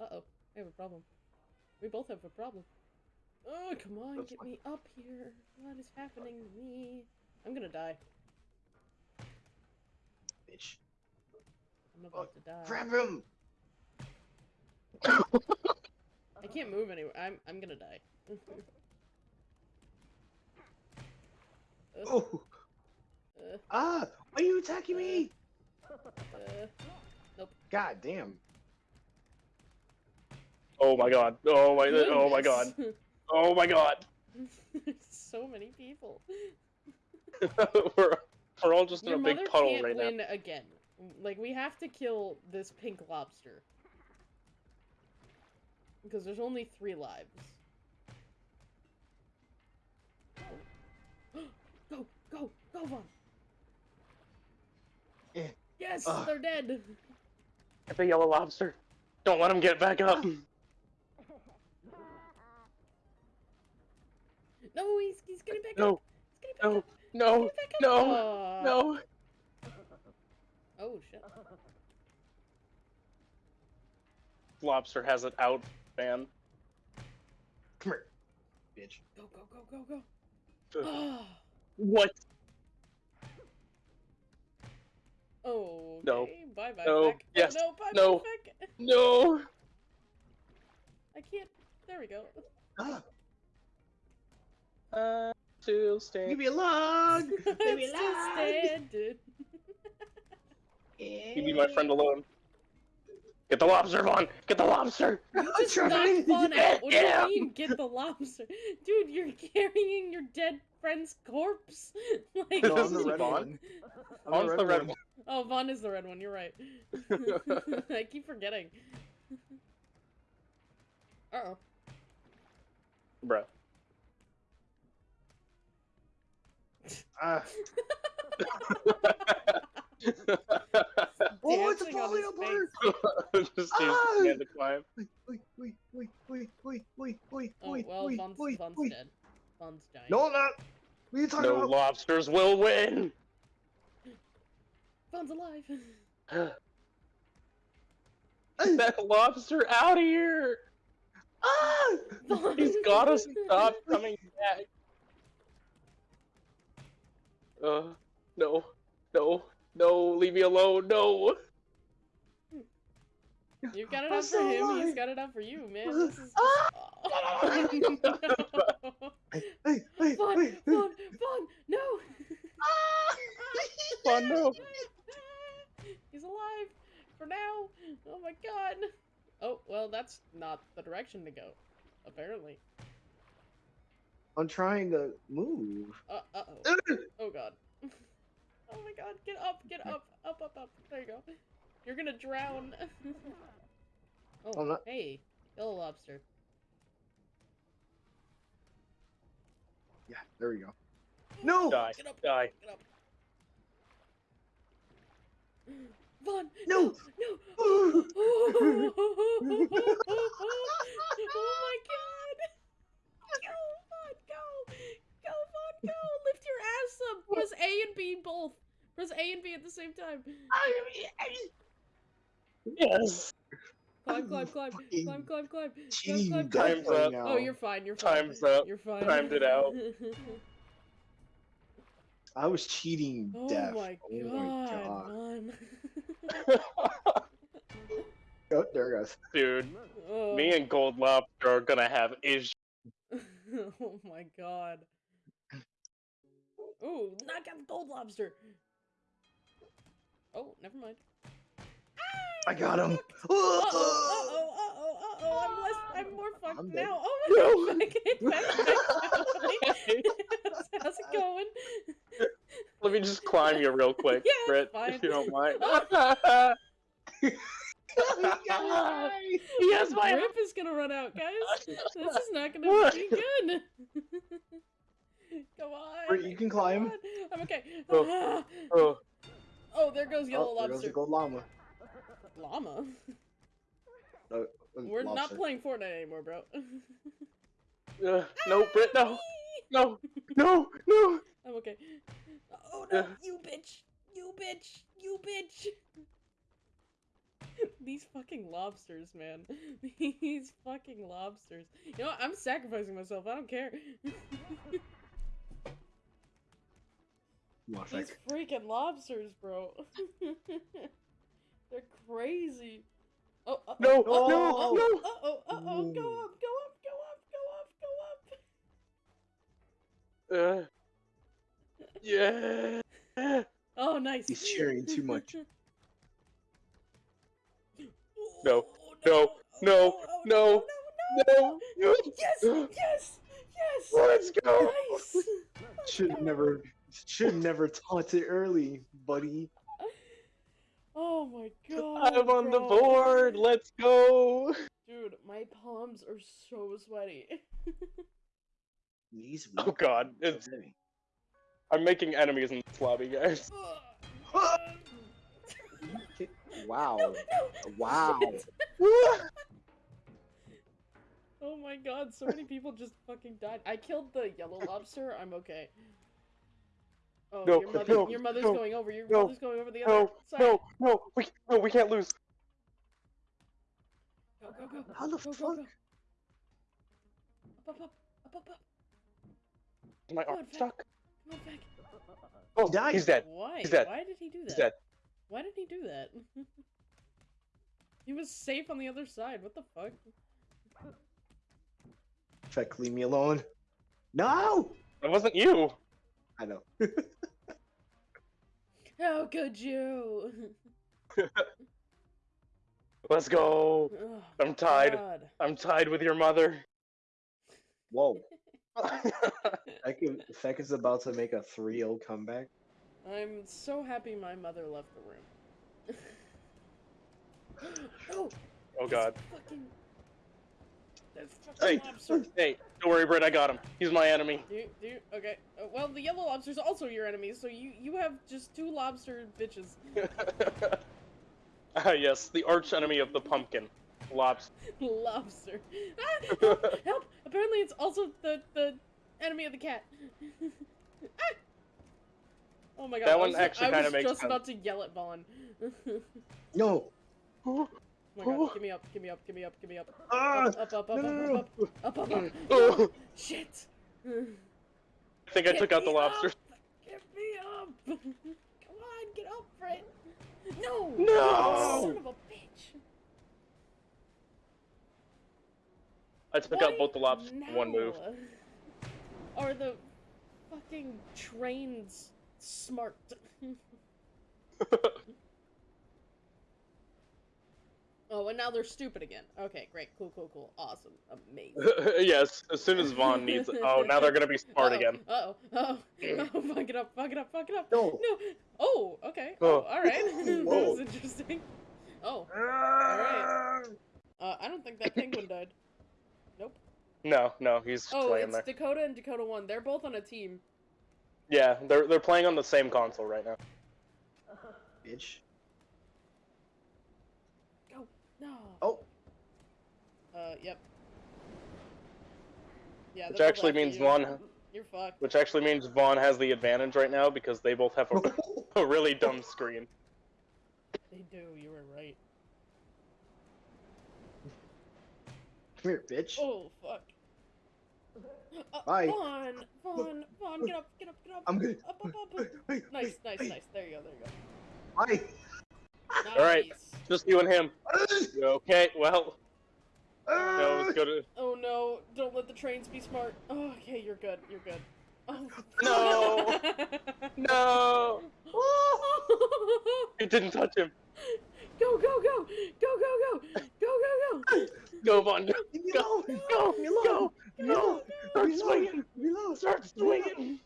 Uh oh, I have a problem. We both have a problem. Oh, come on, That's get fine. me up here. What is happening to me? I'm gonna die. bitch. I'm about to die. Grab him. I can't move anywhere. I'm I'm gonna die. Uh, Oh. uh, Ah! Why are you attacking me? uh, God damn. oh my god. Oh my. Oh my god. Oh my god. So many people. we're we're all just Your in a big mother puddle can't right now. win again. Like we have to kill this pink lobster because there's only three lives. go, go, go, Vaughn! Eh. Yes, Ugh. they're dead. Get the yellow lobster. Don't let him get back up. No, he's he's getting back No. up. He's getting back No. up. No. Get back up. no, Aw. No. Oh shit. Lobster has it out, man. Come here. Bitch. Go, go, go, go, go. What? oh. No. Bye bye. No. Feck. Yes. Oh, no. Bye No. bye. No. I can't. There we go. Ah, Uh, still leave stand. me alone. Leave me It's just alone. standing. Leave my friend alone. Get the lobster, Vaughn! Get the lobster! I'm Just knock. Vaughn out. What do Yeah. you mean, get the lobster? Dude, you're carrying your dead friend's corpse. like, No, This I'm the is red Vaughn. one. I'm Vaughn's the red one. Oh, Vaughn is the red one. You're right. I keep forgetting. Uh oh. Bruh. Ah. Oh, it's Dancing on falling his apart. Just Ah! his to climb. Wait, wait, wait, wait, wait, wait, wait, wait, Oh wait, well, wait, Vaughn's, wait, Vaughn's wait. dead. Vaughn's dying. No, I'm not. What are you talking No about? lobsters will win! Vaughn's alive. Hey, that lobster out of here! ah! Vaughn. He's gotta stop coming back. Uh, no, no, no, leave me alone, no! You've got it I'm out for so him. He's got it out for you, man. This is. Ah! Hey, hey, wait. Vaughn, Vaughn, no! Vaughn, no. He's alive for now. Oh my god. Oh well, that's not the direction to go. Apparently. I'm trying to move. Uh uh oh. Oh god. Oh my god. Get up. Get up. Up up up. There you go. You're gonna drown. oh I'm not- hey, yellow lobster. Yeah, there we go. No! Die, Get up. die. Get up. Vaughn. No! No. oh my god! Go, Vaughn, go! Go, Lift your ass up! Press A and B both! Press A and B at the same time! Yes! Climb, climb, climb! Fucking Climb, climb, climb! cheating climb, Time's right up. Oh, you're fine, you're fine. Time's up. You're fine. Timed it out. I was cheating oh death. my oh god, my god. Vaughn. Oh, there it goes. Dude, Oh. me and Gold Lobster are gonna have issues. oh my god. Ooh, knock out the gold lobster. Oh, never mind. I got him. Uh oh, uh oh, uh oh, uh oh, I'm less, I'm more fucked I'm now. Oh my god, back, back, back. How's it going? Let me just climb you real quick, Yeah, Britt, if you don't mind. Guys. yes, my Rip is gonna run out, guys. This is not gonna be good. Come on. You can climb. On. I'm okay. Oh. Oh, Oh, there goes yellow Oh, there goes the gold llama. Llama. Uh, We're not playing Fortnite anymore, bro. uh, no, Britt, no, no, no, no. I'm okay. Oh no, Yeah. you bitch! You bitch! You bitch! These fucking lobsters, man. These fucking lobsters. You know what? I'm sacrificing myself. I don't care. Come on, These Feck. freaking lobsters, bro. They're crazy. Oh, uh, No, oh, oh, no, oh, no. oh, oh, oh, oh, go up, go up, go up, go up, go up. Uh, yeah. Oh, nice. He's cheering too much. No, Oh, no, no, oh, no, no, No, Yes, yes, yes. let's go. Nice. Should never, should never taunt it early, buddy. Oh my god. I'm on the board. Let's go. Dude, my palms are so sweaty. Knees Oh. God, it's Heavy. I'm making enemies in this lobby, guys. Wow. No, no. Wow. Oh my god, so many people just fucking died. I killed the yellow lobster. I'm okay. Oh, No, your mother, no, your mother's no, going over. Your no, mother's going over the other. No, side. no, no, we, no, we can't lose. Go, go, go. How the go, go, fuck? go. Up, up, up, up, up, up. My Come arm on, Feck. stuck. Come on, Feck. Oh, died. he's dead. Why? He's dead. Why did he do that? He's dead. Why did he do that? he was safe on the other side. What the fuck? Feck, leave me alone. No! It wasn't you. I know. How could you? Let's go. Oh, I'm tied. God. I'm tied with your mother. Whoa. Feck, is- Feck is about to make a 3 0 comeback. I'm so happy my mother left the room. oh, oh god. fucking. There's Hey, hey, don't worry, Britt. I got him. He's my enemy. Do you, do you, okay. Uh, well, the yellow lobster's also your enemy, so you you have just two lobster bitches. ah, yes, the arch enemy of the pumpkin, lobster. lobster. Ah, help! Help! Apparently, it's also the the enemy of the cat. Ah! Oh my god! That I one was, actually I kinda was makes just sense. about to yell at Vaughn. oh my god! Give me up! Give me up! Give me up! Give me up! Ah! Up! Up! Up! Up! No, Up! no, Up! Up! Up! Up! up. Oh, Shit! I think I Get took out the me up! lobster. Get me up! Come on, get up, Fred! No! No! Son of a bitch! I took Why out both the lobsters in one move. now? Are the fucking trains smart? oh, and now they're stupid again. Okay, great, cool, cool, cool, awesome, amazing. yes, as soon as Vaughn needs. Oh, now they're gonna be smart Uh-oh, again. Uh-oh, uh-oh, oh, fuck it up, fuck it up, fuck it up. No! No. Oh, okay. Oh. Oh, all right. that was interesting. Oh, all right. uh, I don't think that penguin died. Nope. No, no, he's Oh, playing it's there. Dakota and Dakota One. They're both on a team. Yeah, they're they're playing on the same console right now. Bitch. No. Oh! Uh, yep. Yeah. Which actually means you. Vaughn, You're fucked. which actually means Vaughn has the advantage right now because they both have a, a really dumb screen. They do. You were right. Come here, bitch. Oh fuck. Uh, Bye. Vaughn, Vaun, Vaughn, get up, get up, get up. I'm good. Up, up, up, up. Nice, nice, nice. There you go, there you go. Hi. Nice. All right, just you and him. okay, well. No, let's. Oh no! Don't let the trains be smart. Oh, okay, you're good. You're good. Oh. No! no! it didn't touch him. Go, go, go! Go, go, go! Go, go, go! Go, Vaughn. Go, go, go, go, go! go. Start swinging! Start swinging!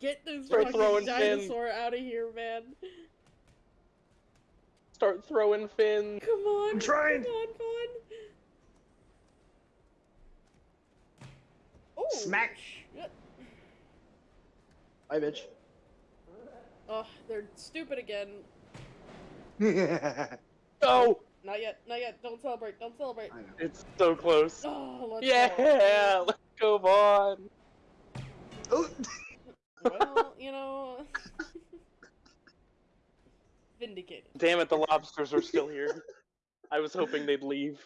Get this Start fucking dinosaur fin. out of here, man! Start throwing fins. Come on! I'm trying. Come on, Vaughn! Oh, Smack. shit. Hi, bitch. Oh, they're stupid again. I Go. Not yet, not yet. Don't celebrate, don't celebrate. It's so close. Oh, let's Yeah, let's go, Vaughn. Oh. Well, you know. Vindicated. Damn it, the lobsters are still here. I was hoping they'd leave.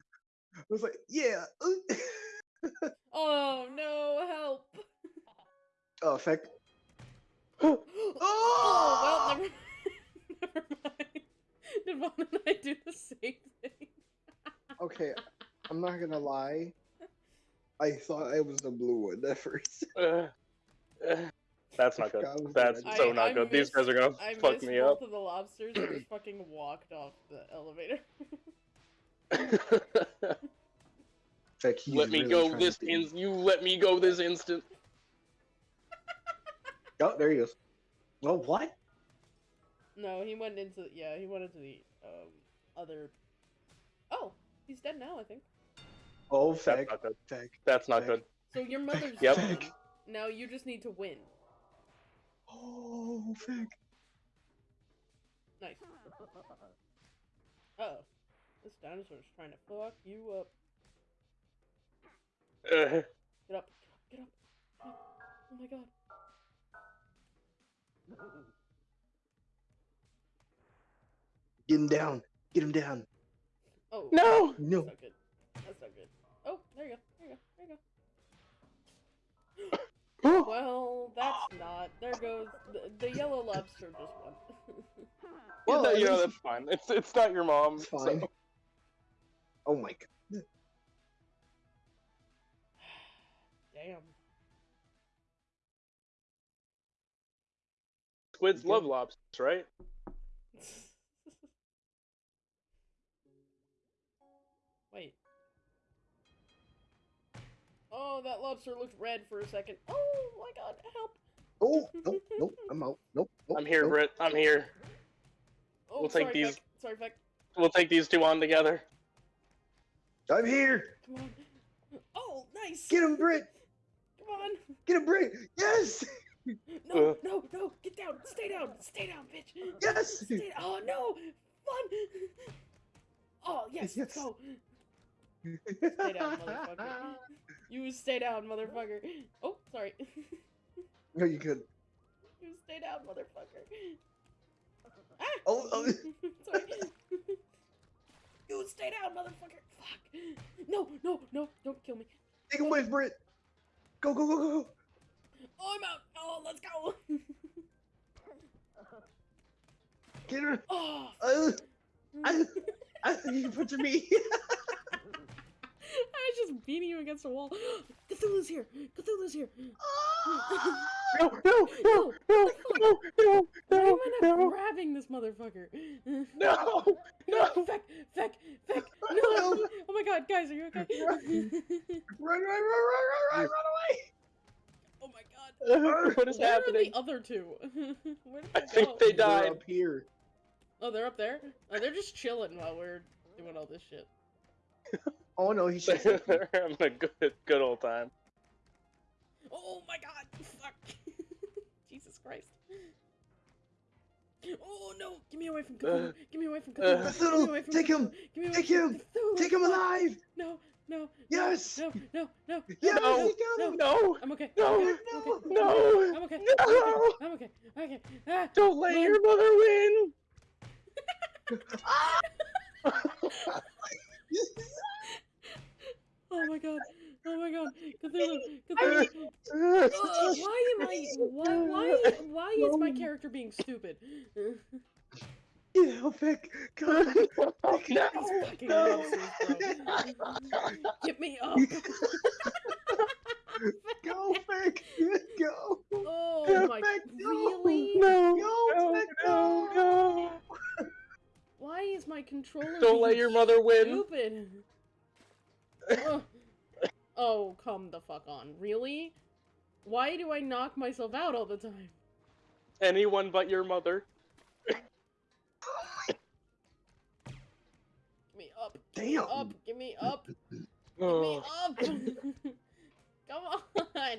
I was like, yeah. Oh no, help! oh, feck. oh, well, never, never mind. Did Vaughn and I do the same thing? Okay, I'm not gonna lie. I thought I was the blue one at first. Uh, uh, that's not good. That's the so not I good. These guys are gonna I fuck missed me both up. of the lobsters and just fucking walked off the elevator. Feck, he's let me really go this to in. You let me go this instant. Oh, there he goes. Well, what? no, he went into yeah, he went into the um other. Oh, he's dead now, I think. Oh, That's feck, not good. feck. That's not Feck. good. So your mother's Yep. gone. Now you just need to win. Oh, fuck. Nice. Uh oh. This dinosaur's trying to fuck you up. Uh, Get up, get up, get up. get up. Oh my god. Get him down. Get him down. Oh. no. No. That's not good. That's not good. Oh, there you go. There you go. There you go. Well, that's not. There goes the, the yellow lobster just won. Well, Well, at you know that's fine. It's it's not your mom. It's so- Oh my god. Damn. Squids love lobsters, right? Oh, that lobster looked red for a second. Oh my god, help! Oh nope nope I'm out nope. nope I'm here, nope. Britt. I'm here. Oh, We'll take sorry, these- Feck. Sorry, Feck. We'll take these two on together. I'm here. Come on. Oh, nice. Get him, Britt. Come on. Get him, Britt. Yes. No, Uh. no, no. Get down. Stay down. Stay down, bitch. Yes. Stay Oh no. Fun. Oh yes. Let's Yes. go. Stay down, motherfucker. You stay down, motherfucker. Oh, sorry. no, you could. you stay down, motherfucker. Ah! Oh, oh. sorry. you stay down, motherfucker. Fuck. No, no, no. Don't kill me. Take him away, Britt. Go go go go go. Oh, I'm out. Oh, let's go. Get her. oh. Uh, I, I, you put me. I was just beating you against a wall. Cthulhu's here. Cthulhu's here. Ah! No, no, no, no, no, no, Why am no, I not no, grabbing this motherfucker? no, no. Feck, Feck, Feck, no! Oh my god, guys, are you okay? Run, run, run, run, run, run, run away. oh my god. What is Where happening? are the other two? Where did I they think go? they They're died. up here. Oh, they're up there? Oh, they're just chilling while we're doing all this shit. Oh no, he's should. They're having a good, good old time. Oh my god, fuck. Jesus Christ. Oh no, get me away from Cthulhu. Uh, get me away from uh, Cthulhu. get me Cthulhu, away from take him, Cthulhu. Get me away take from him, Cthulhu. Take him Fuck. alive. No, no, no. Yes. No, no, no. Yes, no, he got him. No, I'm okay. No, I'm okay. no, I'm okay. no, I'm okay. no. I'm okay. I'm okay. Ah. Don't let Run. your mother win. Oh my god. Oh my god. Cthulhu. Cthulhu. Uh, why am I why why why is my character being stupid? Get help, Vic. Come. These no. No. monsters. Get me up. Go, Vic. Go. Oh my Vic, no. really? No, Go, no, Vic, no, no. Why is my controller Don't let your mother win. stupid? Ugh. Oh, come the fuck on. Really? Why do I knock myself out all the time? Anyone but your mother. Give me up. Damn. Up. Give me up. Give me Oh. up. Come on.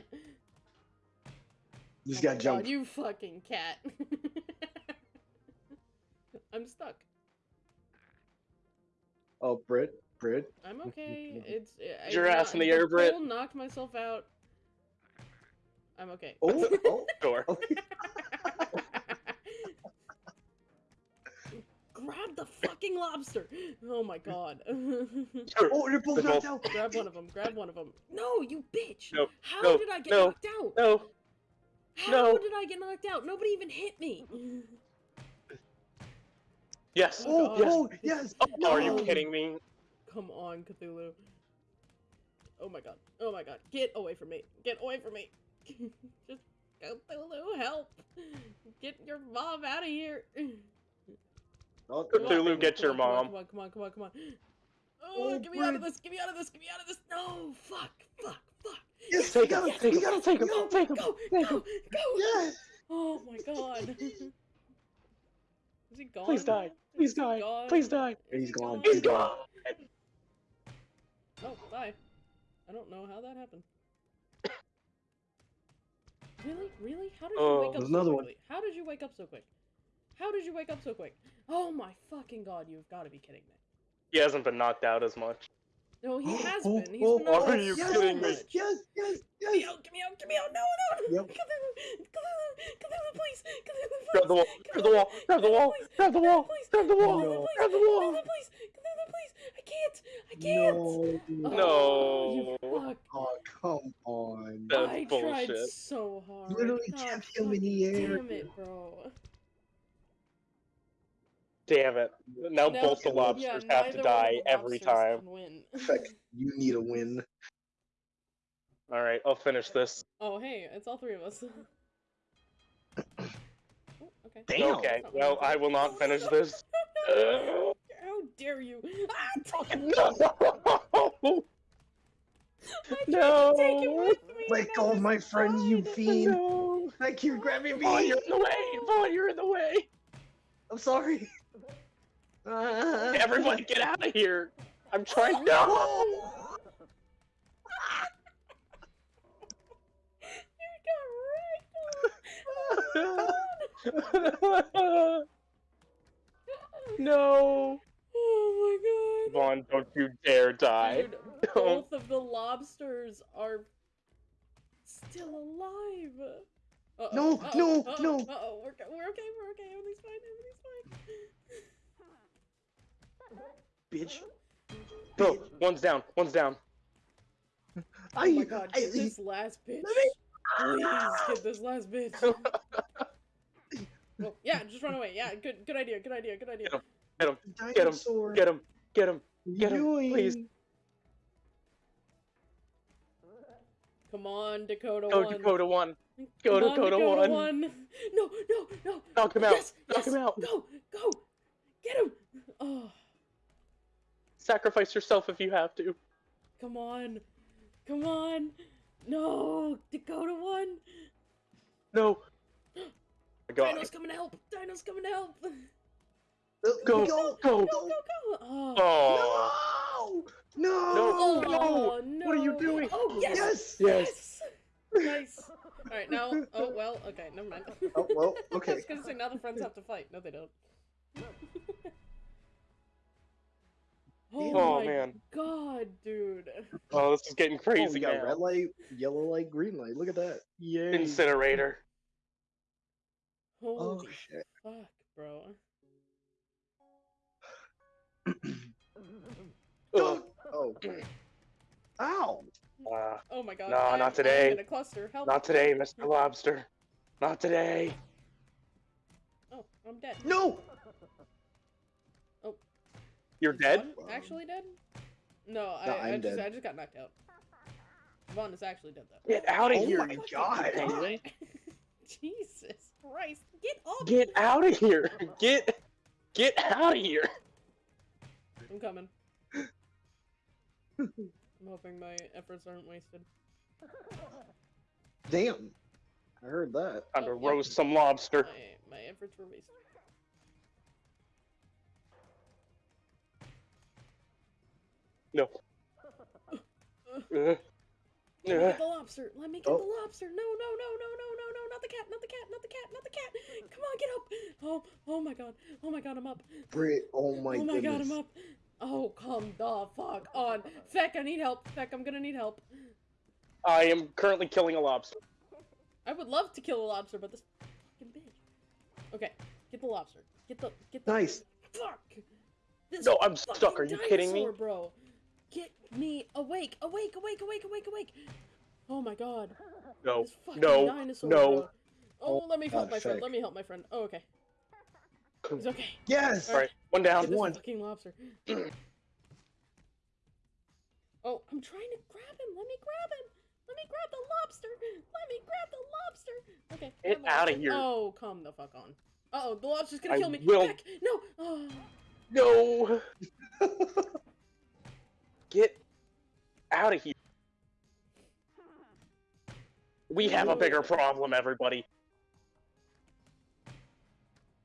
Just Oh gotta jump. God, you fucking cat. I'm stuck. Oh, Britt. Britt. I'm okay. It's I, Your I- ass in the air, pole Britt. knocked myself out. I'm okay. Oh, oh. Sure. oh. Grab the fucking lobster. Oh my god. Oh, they're both knocked out. grab one of them. Grab one of them. No, you bitch. No, How no, did I get no, knocked out? No. How no. did I get knocked out? Nobody even hit me. Yes. Oh, oh God. oh, yes. Oh, are you kidding me? Come on, Cthulhu. Oh my god. Oh my god. Get away from me. Get away from me. Just Cthulhu, help. Get your mom out of here. Oh, Come on, Cthulhu, come get on, your come on, mom. Come on, come on, come on, come on. Oh, Oh, get me out of Britt. this. Get me out of this. Get me out of this. No, fuck, fuck, fuck. Yes, Take we got him, him. take We him, got him. take him, Go, take him, go, take go, him. go. Yes. Oh my god. Is he gone? Please die. Please Is he die. gone? Please die. Is He's he gone. He's gone. Oh, bye. I don't know how that happened. Really? Really? How did you Oh, wake up there's so another one. quickly? How did you wake up so quick? How did you wake up so quick? Oh my fucking god, you've got to be kidding me. He hasn't been knocked out as much. No, he oh, has Oh, been. He's oh, been oh, knocked are out you so kidding me? much. Yes, yes, Get me yes. out, get me out, get me out. No, no, no. Yep. Cthulhu, Cthulhu, Cthulhu, please. Cthulhu, please. Grab the wall. Grab the wall. Grab the wall. Grab the wall. Grab the wall. Cthulhu, please. Grab the wall. Cthulhu, please. Cthulhu, please. I can't! I can't! No. Oh, you No. fuck. Oh, come on. That's I tried so hard. Literally oh, God kept him in the air. Damn it, bro. Damn it. Now Now- both the yeah, lobsters have to die every time. can win. Feck, you need a win. Alright, I'll finish this. oh, hey, it's all three of us. oh, okay. Damn. Okay, well. I will not finish this. How dare you? Ah, no! I tried to No. with me. Let go of my friend, you fiend. No! Thank you, grabbing me. Vaughn, you're in the way! Vaughn, you're in the way! I'm sorry. Uh, Everybody get out of here! I'm trying- No! You got right. no! Oh my god. Vaughn, don't you dare die. Dude, both of the lobsters are still alive. Uh-oh, No, uh-oh, no, uh-oh, no. Uh-oh, we're, we're okay, we're okay, everything's fine, everything's fine. Bitch. Bro, one's down, one's down. Oh I, my god, I, get this last bitch. me- Please get this last bitch. Well, yeah, just run away. Yeah, good good idea, good idea, good idea. Get him. Get him, dinosaur. Get him, get him. What are get him, please. Come on, Dakota one. Go one. Dakota 1. Come Go on, Dakota one. No, no, no. Knock him out. Yes, Knock yes, him out. Go, go. Get him. Oh, Sacrifice yourself if you have to. come on. Come on. No, Dakota one. No. My God. Dino's coming to help. Dino's coming to help. Go, Go. go. Go, go, go. Oh. Oh. No. No. No. Oh, no. What are you doing? Oh, yes. Yes. Yes. Nice. All right, now. Oh well. Okay, never mind. Oh well. I Okay. was gonna say now the friends have to fight. No, they don't. Oh, Oh, my man. god, dude. Oh, this is getting Oh, crazy we got now. red light, yellow light, green light. Look at that. Yay. Incinerator. Oh Holy shit. fuck, bro. Ugh. Oh. Ow. Uh, Oh my god. No, I'm- not today. I'm in a cluster. Help. not today, Mr. Lobster. Not today. Oh, I'm dead. No. You're dead? Vaughn actually dead? No, I, No, I just dead. I just got knocked out. Vaughn is actually dead though. Get out of Oh here, my God. Jesus Christ! Get up! Get out of here. Get get out of here. I'm coming. I'm hoping my efforts aren't wasted. Damn. I heard that. Time to Oh, yeah. roast some lobster. My, my efforts were wasted. No. Uh, Let me get the lobster. Let me get Oh. the lobster. No, no, no, no, no, no, no, not the cat, not the cat, not the cat, not the cat. Come on, get up. Oh, oh my god. Oh my god, I'm up. Britt. Oh my, oh my god. I'm up. Oh, come the fuck on. Feck, I need help. Feck, I'm gonna need help. I am currently killing a lobster. I would love to kill a lobster, but this fucking bitch. Okay, get the lobster. Get the get the Nice. fuck. This No, I'm stuck. Are you kidding me? bro? Get me awake, awake, awake, awake, awake, awake. Oh my god. No, This fucking no, dinosaur, no. bro. Oh, Oh, let me help God, my friend. Let me help my friend. Oh, okay. He's okay. Yes. All right, one down. Get this one. fucking lobster. oh, I'm trying to grab him. Let me grab him. Let me grab the lobster. Let me grab the lobster. Okay. Get grab the outta here. Oh, come the fuck on. Uh oh, the lobster's gonna I kill me. will- Heck, no. Oh. No. Get out of here. We have a bigger problem, everybody.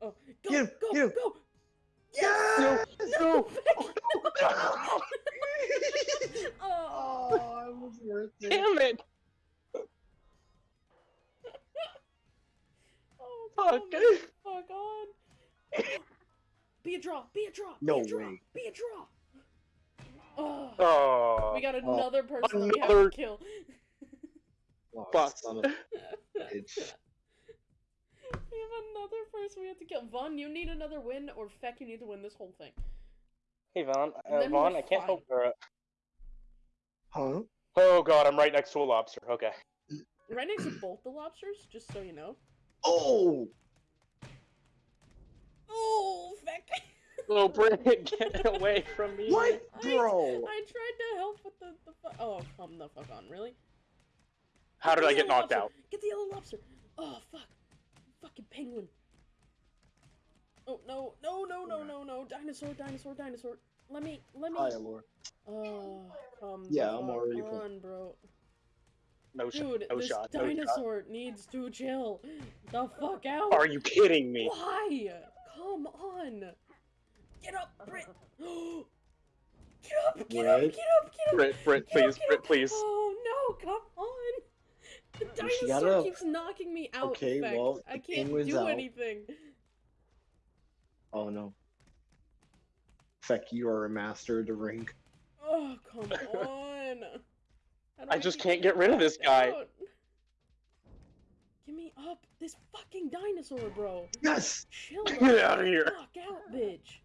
Oh, go, Get him, go, get him. go. Yes. No. oh. Oh, it was worth it. Damn it. Oh, Fuck. come the fuck on. Be a draw. Be a draw. No be a draw. way. Be a draw. Oh, Oh. we got another person we have to kill. Oh, Fuck. son of a bitch. We have another person we have to kill. Vaughn, you need another win, or Feck, you need to win this whole thing. Hey Vaughn, And uh, Vaughn, I can't help. fine. her. Huh? Oh god, I'm right next to a lobster. Okay. Right next to both the lobsters, just so you know. Oh! Oh, feck. Oh, Britt, get away from me. What, bro? I tried to help with the the. Fu- oh, come the fuck on, really? How did the I get knocked lobster. out? Get the yellow lobster. Oh fuck, fucking penguin. Oh no no no no no no dinosaur dinosaur dinosaur. Let me let me. Hi, Lord. Oh uh, come. the Yeah, I'm fuck already full. on, bro. No. Dude, No this shot. No dinosaur needs to chill. The fuck out. Are you kidding me? Why? Come on. Get up, Britt. get up, get up, Britt? get up, get up. Britt, Britt, Get up, please, get Britt, up. please. Oh no, come on. The dinosaur keeps knocking me out. Okay, Feck. well, I the can't do out. anything. Oh no. Feck, you are a master of the ring. Oh, come on. How I just can't get rid of this guy. out? Give me up. This fucking dinosaur, bro. Yes! Chill. Get out of here. Fuck out, bitch.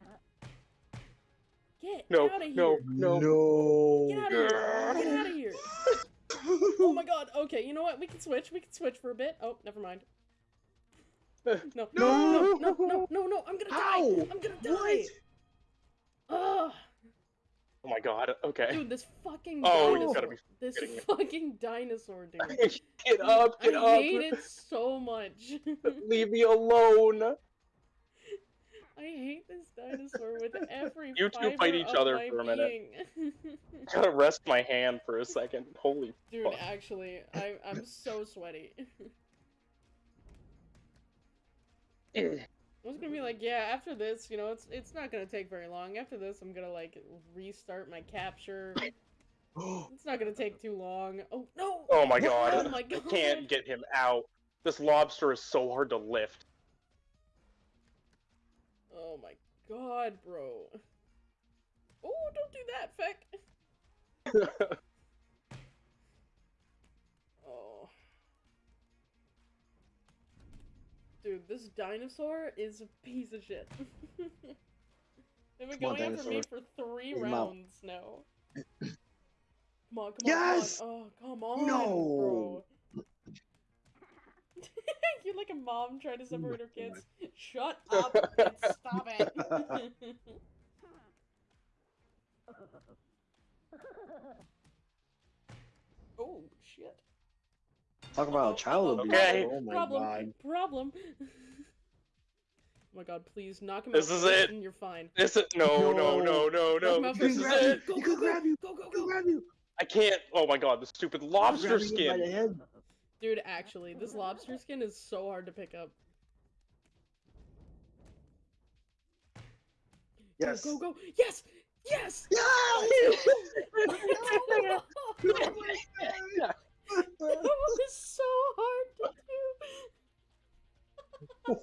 Get No, out of here. no, no. No. Get out of here. Get out of here. Oh my god. Okay, you know what? We can switch. We can switch for a bit. Oh, never mind. No, no, no, no, no, no, no. I'm gonna How? die. I'm gonna die. What? Ugh. Oh my god. Okay. Dude, this fucking Oh, you dinosaur. gotta be this kidding me. fucking dinosaur, dude. get up, get I up. hate it so much. Leave me alone. I hate this dinosaur with every You two fiber fight each other for a minute. being. Gotta rest my hand for a second. Holy Dude, fuck. actually, I I'm so sweaty. I was gonna be like, yeah, after this, you know, it's it's not gonna take very long. After this, I'm gonna like restart my capture. It's not gonna take too long. Oh no! Oh my oh god. Oh my I can't get him out. This lobster is so hard to lift. Oh my god, bro. Oh, don't do that, Feck. Oh. Dude, this dinosaur is a piece of shit. They've been Come on, going after me for three him out. rounds now. Come on, come Yes! on, come on. Oh, come on, No! bro. You're like a mom trying to separate her kids. Shut up and stop it. oh, shit. Talk about oh, child oh, abuse. Okay. Oh my problem, god. problem. oh my god, please knock him This out is it. and you're fine. This is no, no, No. no, no, Knock him no. out This first. is grab you. it. Go, He go, could go, grab you. Go, go, He could go. grab you. I can't. Oh my god, the stupid lobster Grabbing him by the skin. Head. Dude, actually, this lobster skin is so hard to pick up. Yes. Go, go, Yes! Yes! Yeah! that was so hard to do.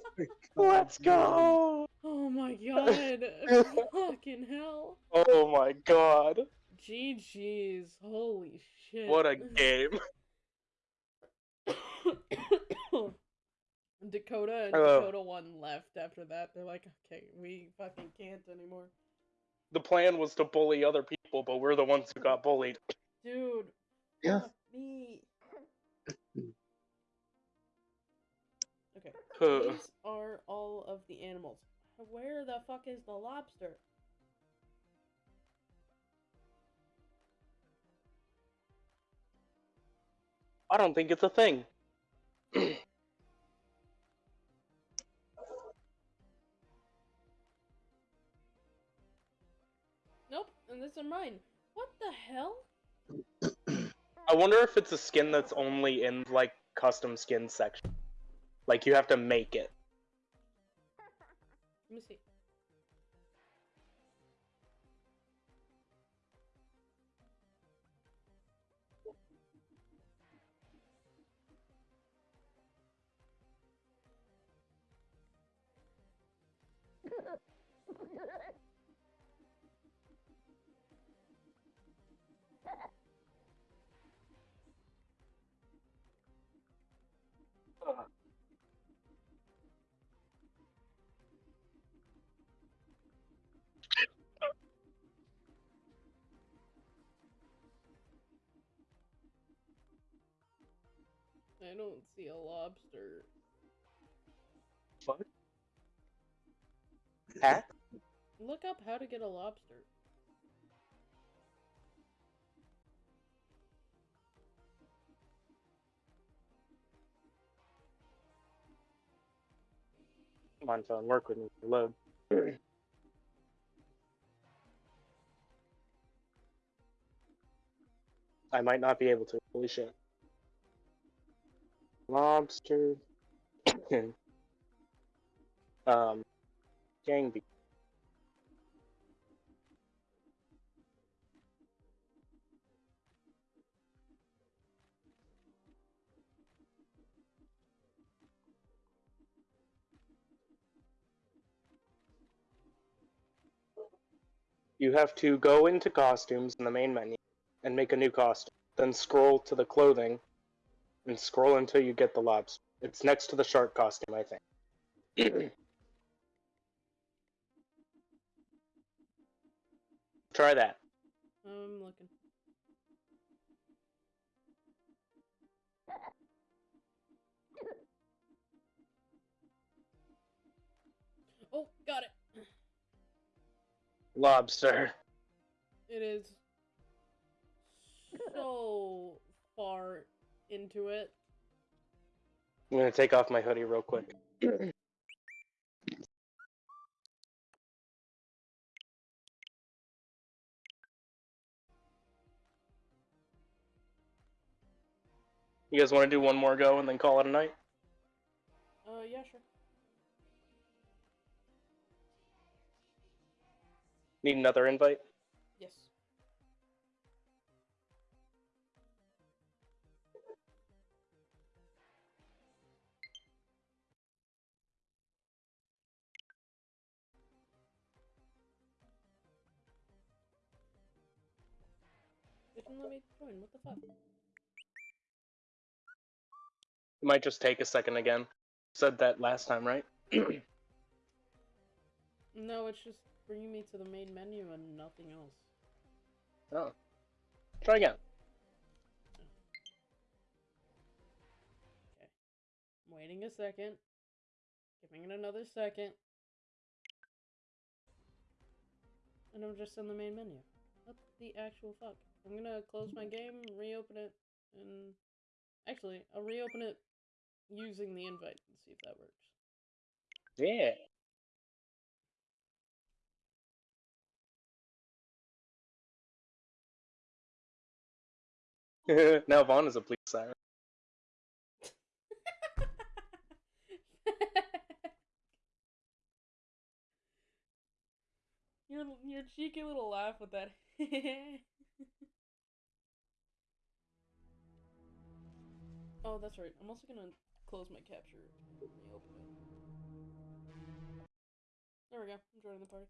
Oh. Let's go. Oh my god. Fucking hell. Oh my god. GG's. Holy shit. What a game. Dakota and Ugh. Dakota one left after that. They're like, okay, we fucking can't anymore. The plan was to bully other people, but we're the ones who got bullied. Dude. Yeah. Me. Okay. Huh. These are all of the animals. Where the fuck is the lobster? I don't think it's a thing. Nope, and these are mine. What the hell? I wonder if it's a skin that's only in like custom skin section. Like you have to make it. Let me see. I don't see a lobster. Fuck. Hat? Look up how to get a lobster. Come on, phone, work with me. Load. I might not be able to. Holy shit. Lobster. um, gang. You have to go into costumes in the main menu and make a new costume. Then scroll to the clothing and scroll until you get the lobster. It's next to the shark costume, I think. Try that. I'm looking. Oh, got it. Lobster. It is so far into it. I'm gonna take off my hoodie real quick. You guys want to do one more go and then call it a night? Uh, yeah, sure. Need another invite? Me join. What the fuck? It might just take a second again. Said that last time, right? No, it's just bringing me to the main menu and nothing else. oh. Try again. Okay. I'm waiting a second. Giving it another second. And I'm just in the main menu. What the actual fuck? I'm gonna close my game, reopen it, and actually, I'll reopen it using the invite and see if that works. Yeah. now Vaughn is a police siren. your your cheeky little laugh with that. oh, that's right. I'm also gonna close my capture and reopen it. There we go. I'm joining the party.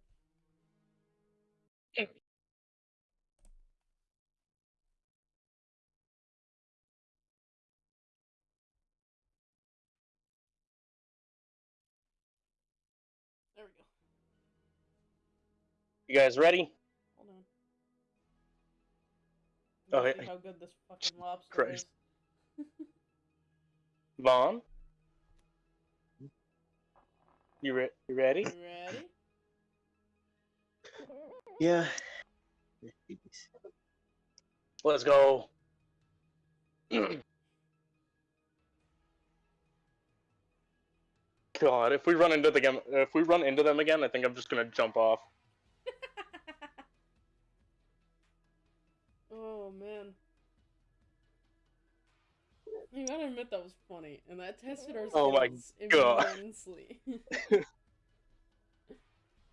There we go. You guys ready? Oh, Let's hey. how good this fucking lobster Christ. is. Vaughn? You, re- you ready? You ready? Yeah. Let's go. God, if we run into the game, if we run into them again, I think I'm just gonna jump off. Oh man. You gotta admit that was funny, and that tested our Oh my God. immensely.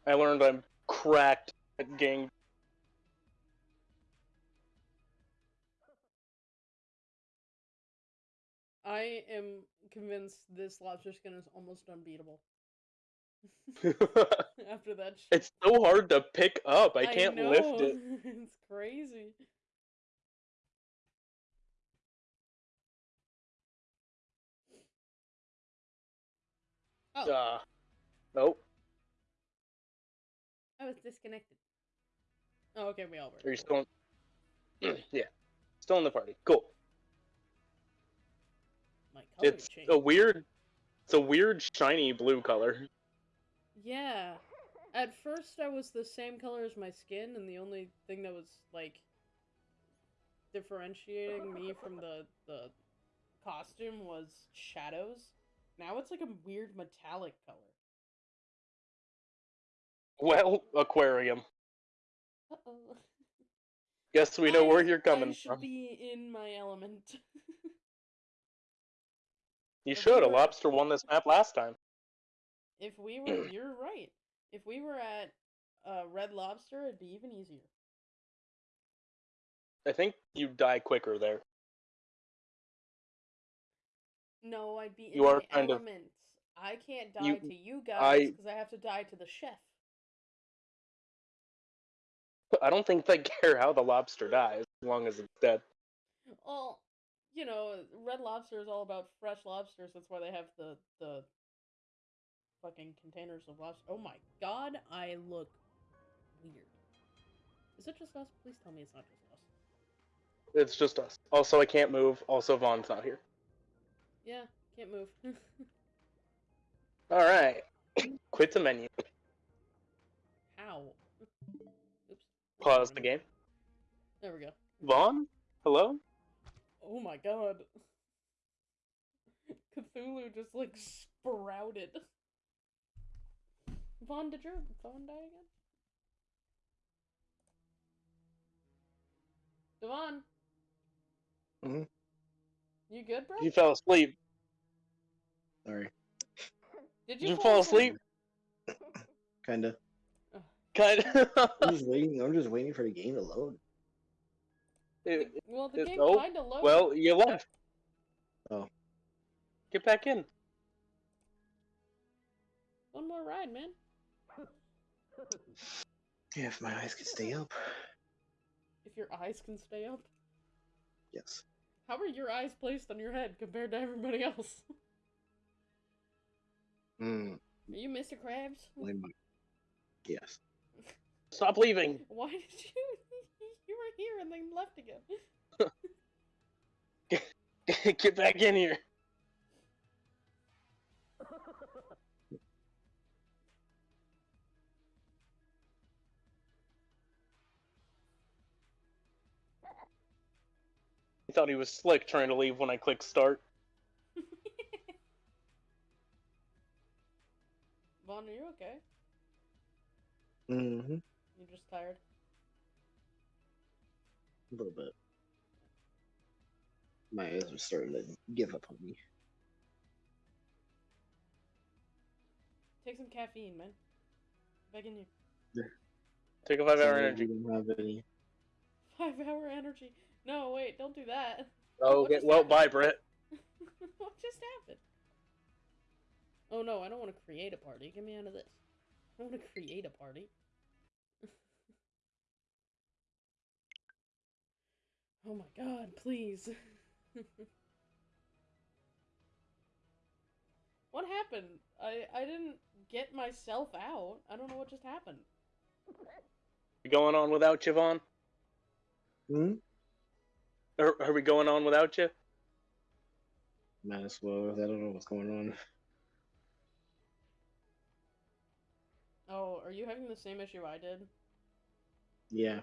I learned I'm cracked at game. I am convinced this lobster skin is almost unbeatable. After that shit. it's so hard to pick up. I can't lift know. it. it's crazy. Oh, Uh, nope. I was disconnected. Oh, okay, we all were. Are you still? In... yeah, still in the party. Cool. my color It's changed. a weird. It's a weird shiny blue color. Yeah. At first, I was the same color as my skin, and the only thing that was like differentiating me from the the costume was shadows. Now it's like a weird metallic color. Well, aquarium. Uh oh. Guess we know where you're coming I should from. be in my element. You if should. we A lobster won this map last time. if we were, you're right. If we were at uh, Red Lobster, it'd be even easier. I think you'd die quicker there. No, I'd be in You are my kind of- I can't die You- to you guys I- because I have to die to the chef. I don't think they care how the lobster dies as long as it's dead. Well, you know, Red Lobster is all about fresh lobsters. That's why they have the the fucking containers of lobster. Oh my god, I look weird. Is it just us? Please tell me it's not just us. It's just us. Also, I can't move. Also, Vaughn's not here. Yeah, can't move. All right. Quit the menu. How? Oops. Pause the game. There we go. Vaughn? Hello? Oh my god. Cthulhu just like sprouted. Vaughn, did your phone die again? Devon? Mhm. You good, bro? You fell asleep. Sorry. Did Did you fall asleep? Kinda. Kinda. I'm of. just waiting. I'm just waiting for the game to load. It- Well, the it- game oh, kinda loaded. well, you left. Oh. Get back in. One more ride, man. Yeah, if my eyes could stay up. If your eyes can stay up. Yes. How are your eyes placed on your head compared to everybody else? Hmm. Are you Mr. Krabs? Yes. Stop leaving. Why did you? You were here and then left again. Get back in here. He thought he was slick trying to leave when I clicked start. Vaughn, are you okay? Mm-hmm. You just tired? A little bit. My eyes are starting to give up on me. Take some caffeine, man. Begging you. Take a five hour energy. Don't have any. Five hour energy. No, wait, don't do that. Oh, What get just well, happened? bye, Brett. what just happened? Oh no, I don't want to create a party. Get me out of this. I don't want to create a party. oh my god, please. what happened? I I didn't get myself out. I don't know what just happened. We going on without you, Vaughn? Hmm? Are, are we going on without you? Might as well. I don't know what's going on. Oh, are you having the same issue I did? Yeah.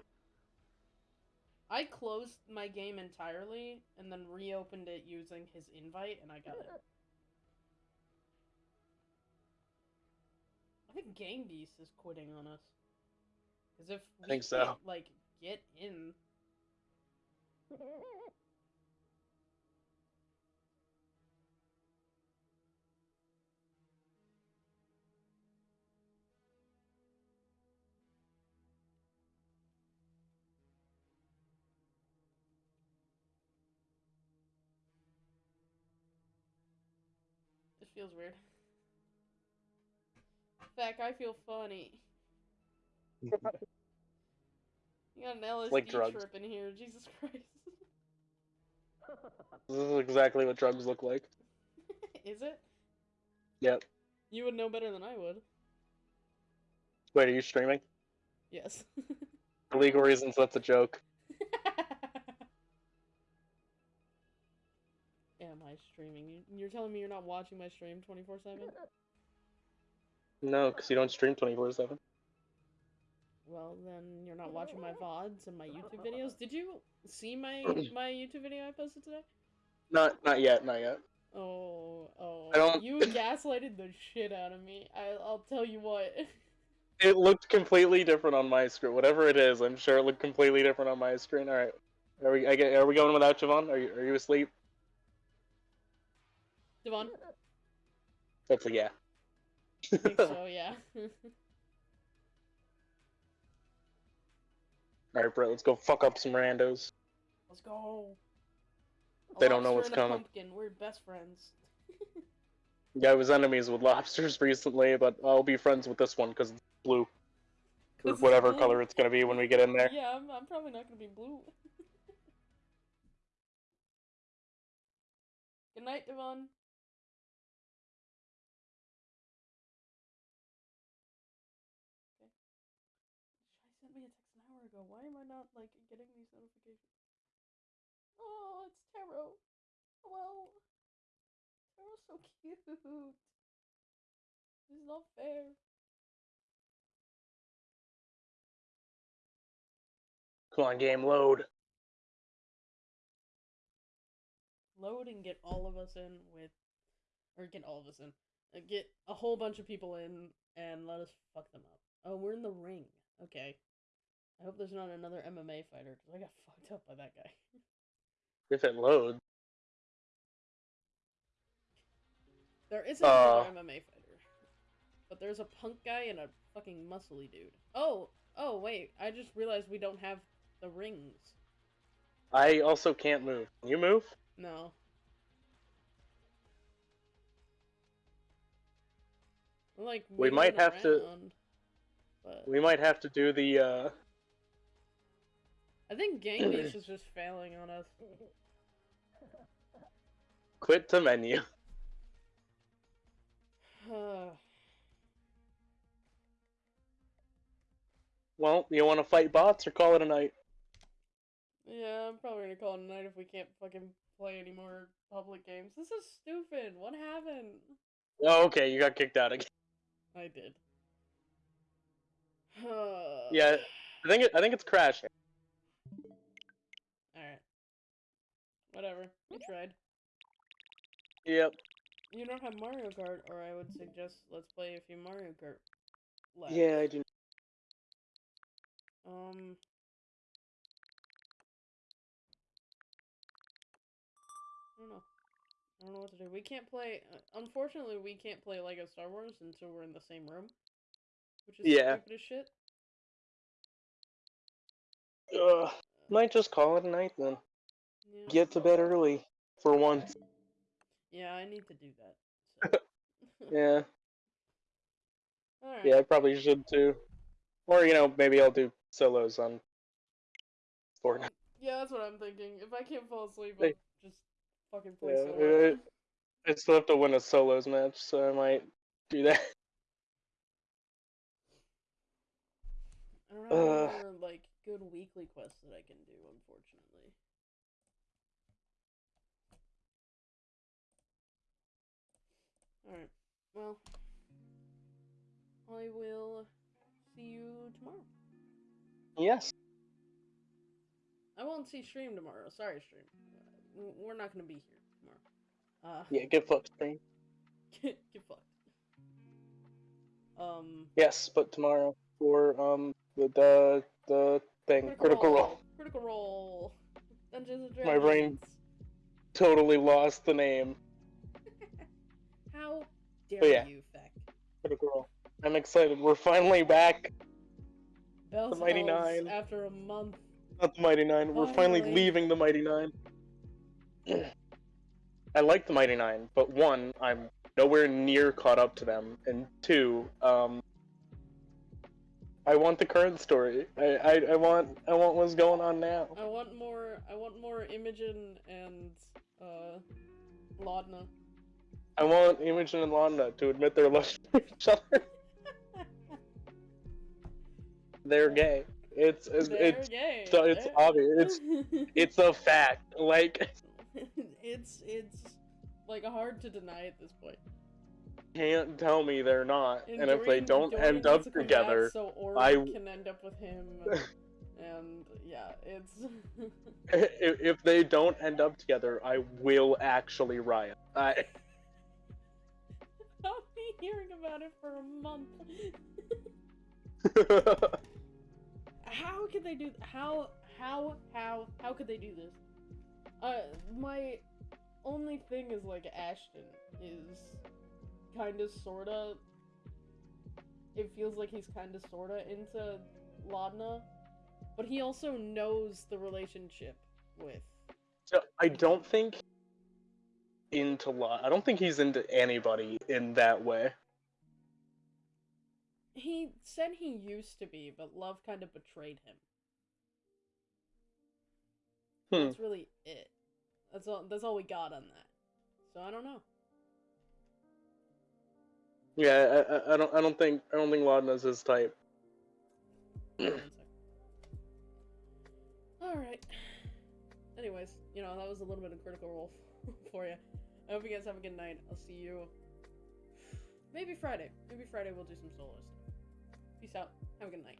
I closed my game entirely and then reopened it using his invite, and I got it. I think Gang Beast is quitting on us. Because if we I think so. can't, like get in, this feels weird. Feck, I feel funny. You got an LSD Like drugs. trip in here, Jesus Christ. This is exactly what drugs look like. is it? Yep. You would know better than I would. Wait, are you streaming? Yes. For legal reasons, that's a joke. Am I streaming? You you're telling me you're not watching my stream 24 7? No, because you don't stream twenty four seven. Well, then you're not watching my VODs and my YouTube videos. Did you see my my YouTube video I posted today? Not not yet, not yet. Oh, oh. I don't- You gaslighted the shit out of me. I, I'll tell you what. It looked completely different on my screen. Whatever it is, I'm sure it looked completely different on my screen. All right, are we? I get, are we going without Javon? Are you? Are you asleep? Devon, Hopefully, yeah. I think so, yeah. All right, bro. Let's go fuck up some randos. Let's go. They don't know what's coming. Pumpkin. We're best friends. Yeah, I was enemies with lobsters recently, but I'll be friends with this one because it's blue. Or whatever blue. color it's gonna be when we get in there. Yeah, I'm, I'm probably not gonna be blue. Good night, Devon. Like getting these notifications? Oh, it's Taro. Hello. Taro's so cute. This is not fair. Come on, game load. load and get all of us in with, or get all of us in, get a whole bunch of people in and let us fuck them up. Oh, we're in the ring. Okay. I hope there's not another MMA fighter because I got fucked up by that guy. If it loads. There isn't Uh. another MMA fighter, but there's a punk guy and a fucking muscly dude. Oh, oh wait, I just realized we don't have the rings. I also can't move. Can you move? No. Like We might have to- But We might have to do the. uh I think Gang Beast is just failing on us. Quit the menu. Well, you want to fight bots or call it a night? yeah, I'm probably gonna call it a night if we can't fucking play any more public games. This is stupid. What happened? Oh, okay, you got kicked out again. I did. Yeah, I think it, I think it's crashing. Whatever. We tried. Yep. You don't have Mario Kart, or I would suggest let's play a few Mario Kart. laps. Yeah, I do. Um. I don't know. I don't know what to do. We can't play. Uh, unfortunately, we can't play Lego Star Wars until we're in the same room, which is Yeah. stupid as shit. Ugh. Might just call it a night then. Get to bed early for once. Yeah, I need to do that. So. Yeah. Yeah, I probably should too. Or you know, maybe I'll do solos on Fortnite. Yeah, that's what I'm thinking. If I can't fall asleep, I'll just fucking play Yeah, solo. uh, I still have to win a solos match, so I might do that. I don't Ugh. more like good weekly quests that I can do, unfortunately. Alright. Well I will see you tomorrow. Yes. I won't see stream tomorrow. Sorry, stream. Uh, We're not gonna be here tomorrow. Uh Yeah, get fucked, Spain. get, get fucked. Um Yes, but tomorrow for um the the, the thing critical role. Critical role. Dungeons and Dragons. My brain- Totally lost the name. How dare yeah. you, Feck? Critical role. I'm excited. We're finally back. Bells Mighty Nine. After a month. Not the Mighty Nine. We're finally Finally. leaving the Mighty Nine. I like the Mighty Nine, but one, I'm nowhere near caught up to them, and two, um, I want the current story. I, I, I want I want what's going on now. I want more. I want more Imogen and uh, Laudna. I want Imogen and Laudna to admit their love for each other. They're gay. It's it's They're it's, gay. so it's They're- obvious. it's it's a fact. Like it's it's like hard to deny at this point. Can't tell me they're not. and if they don't Dorian end up needs to come back together, so I- can end up with him. and yeah, it's. if, if they don't end up together, I will actually riot. I, hearing about it for a month. how could they do? How how how how could they do this? Uh, my only thing is like Ashton is kind of sorta. It feels like he's kind of sorta into Laudna, but he also knows the relationship with. so I don't think into lot. I don't think he's into anybody in that way. He said he used to be, but love kind of betrayed him. Hmm. That's really it. That's all. That's all we got on that. So I don't know. Yeah, I, I, I don't. I don't think. I don't think Laudna's his type. All right. Anyways, you know that was a little bit of critical role for you. I hope you guys have a good night. I'll see you. Maybe Friday. Maybe Friday we'll do some solo stuff. Peace out. Have a good night.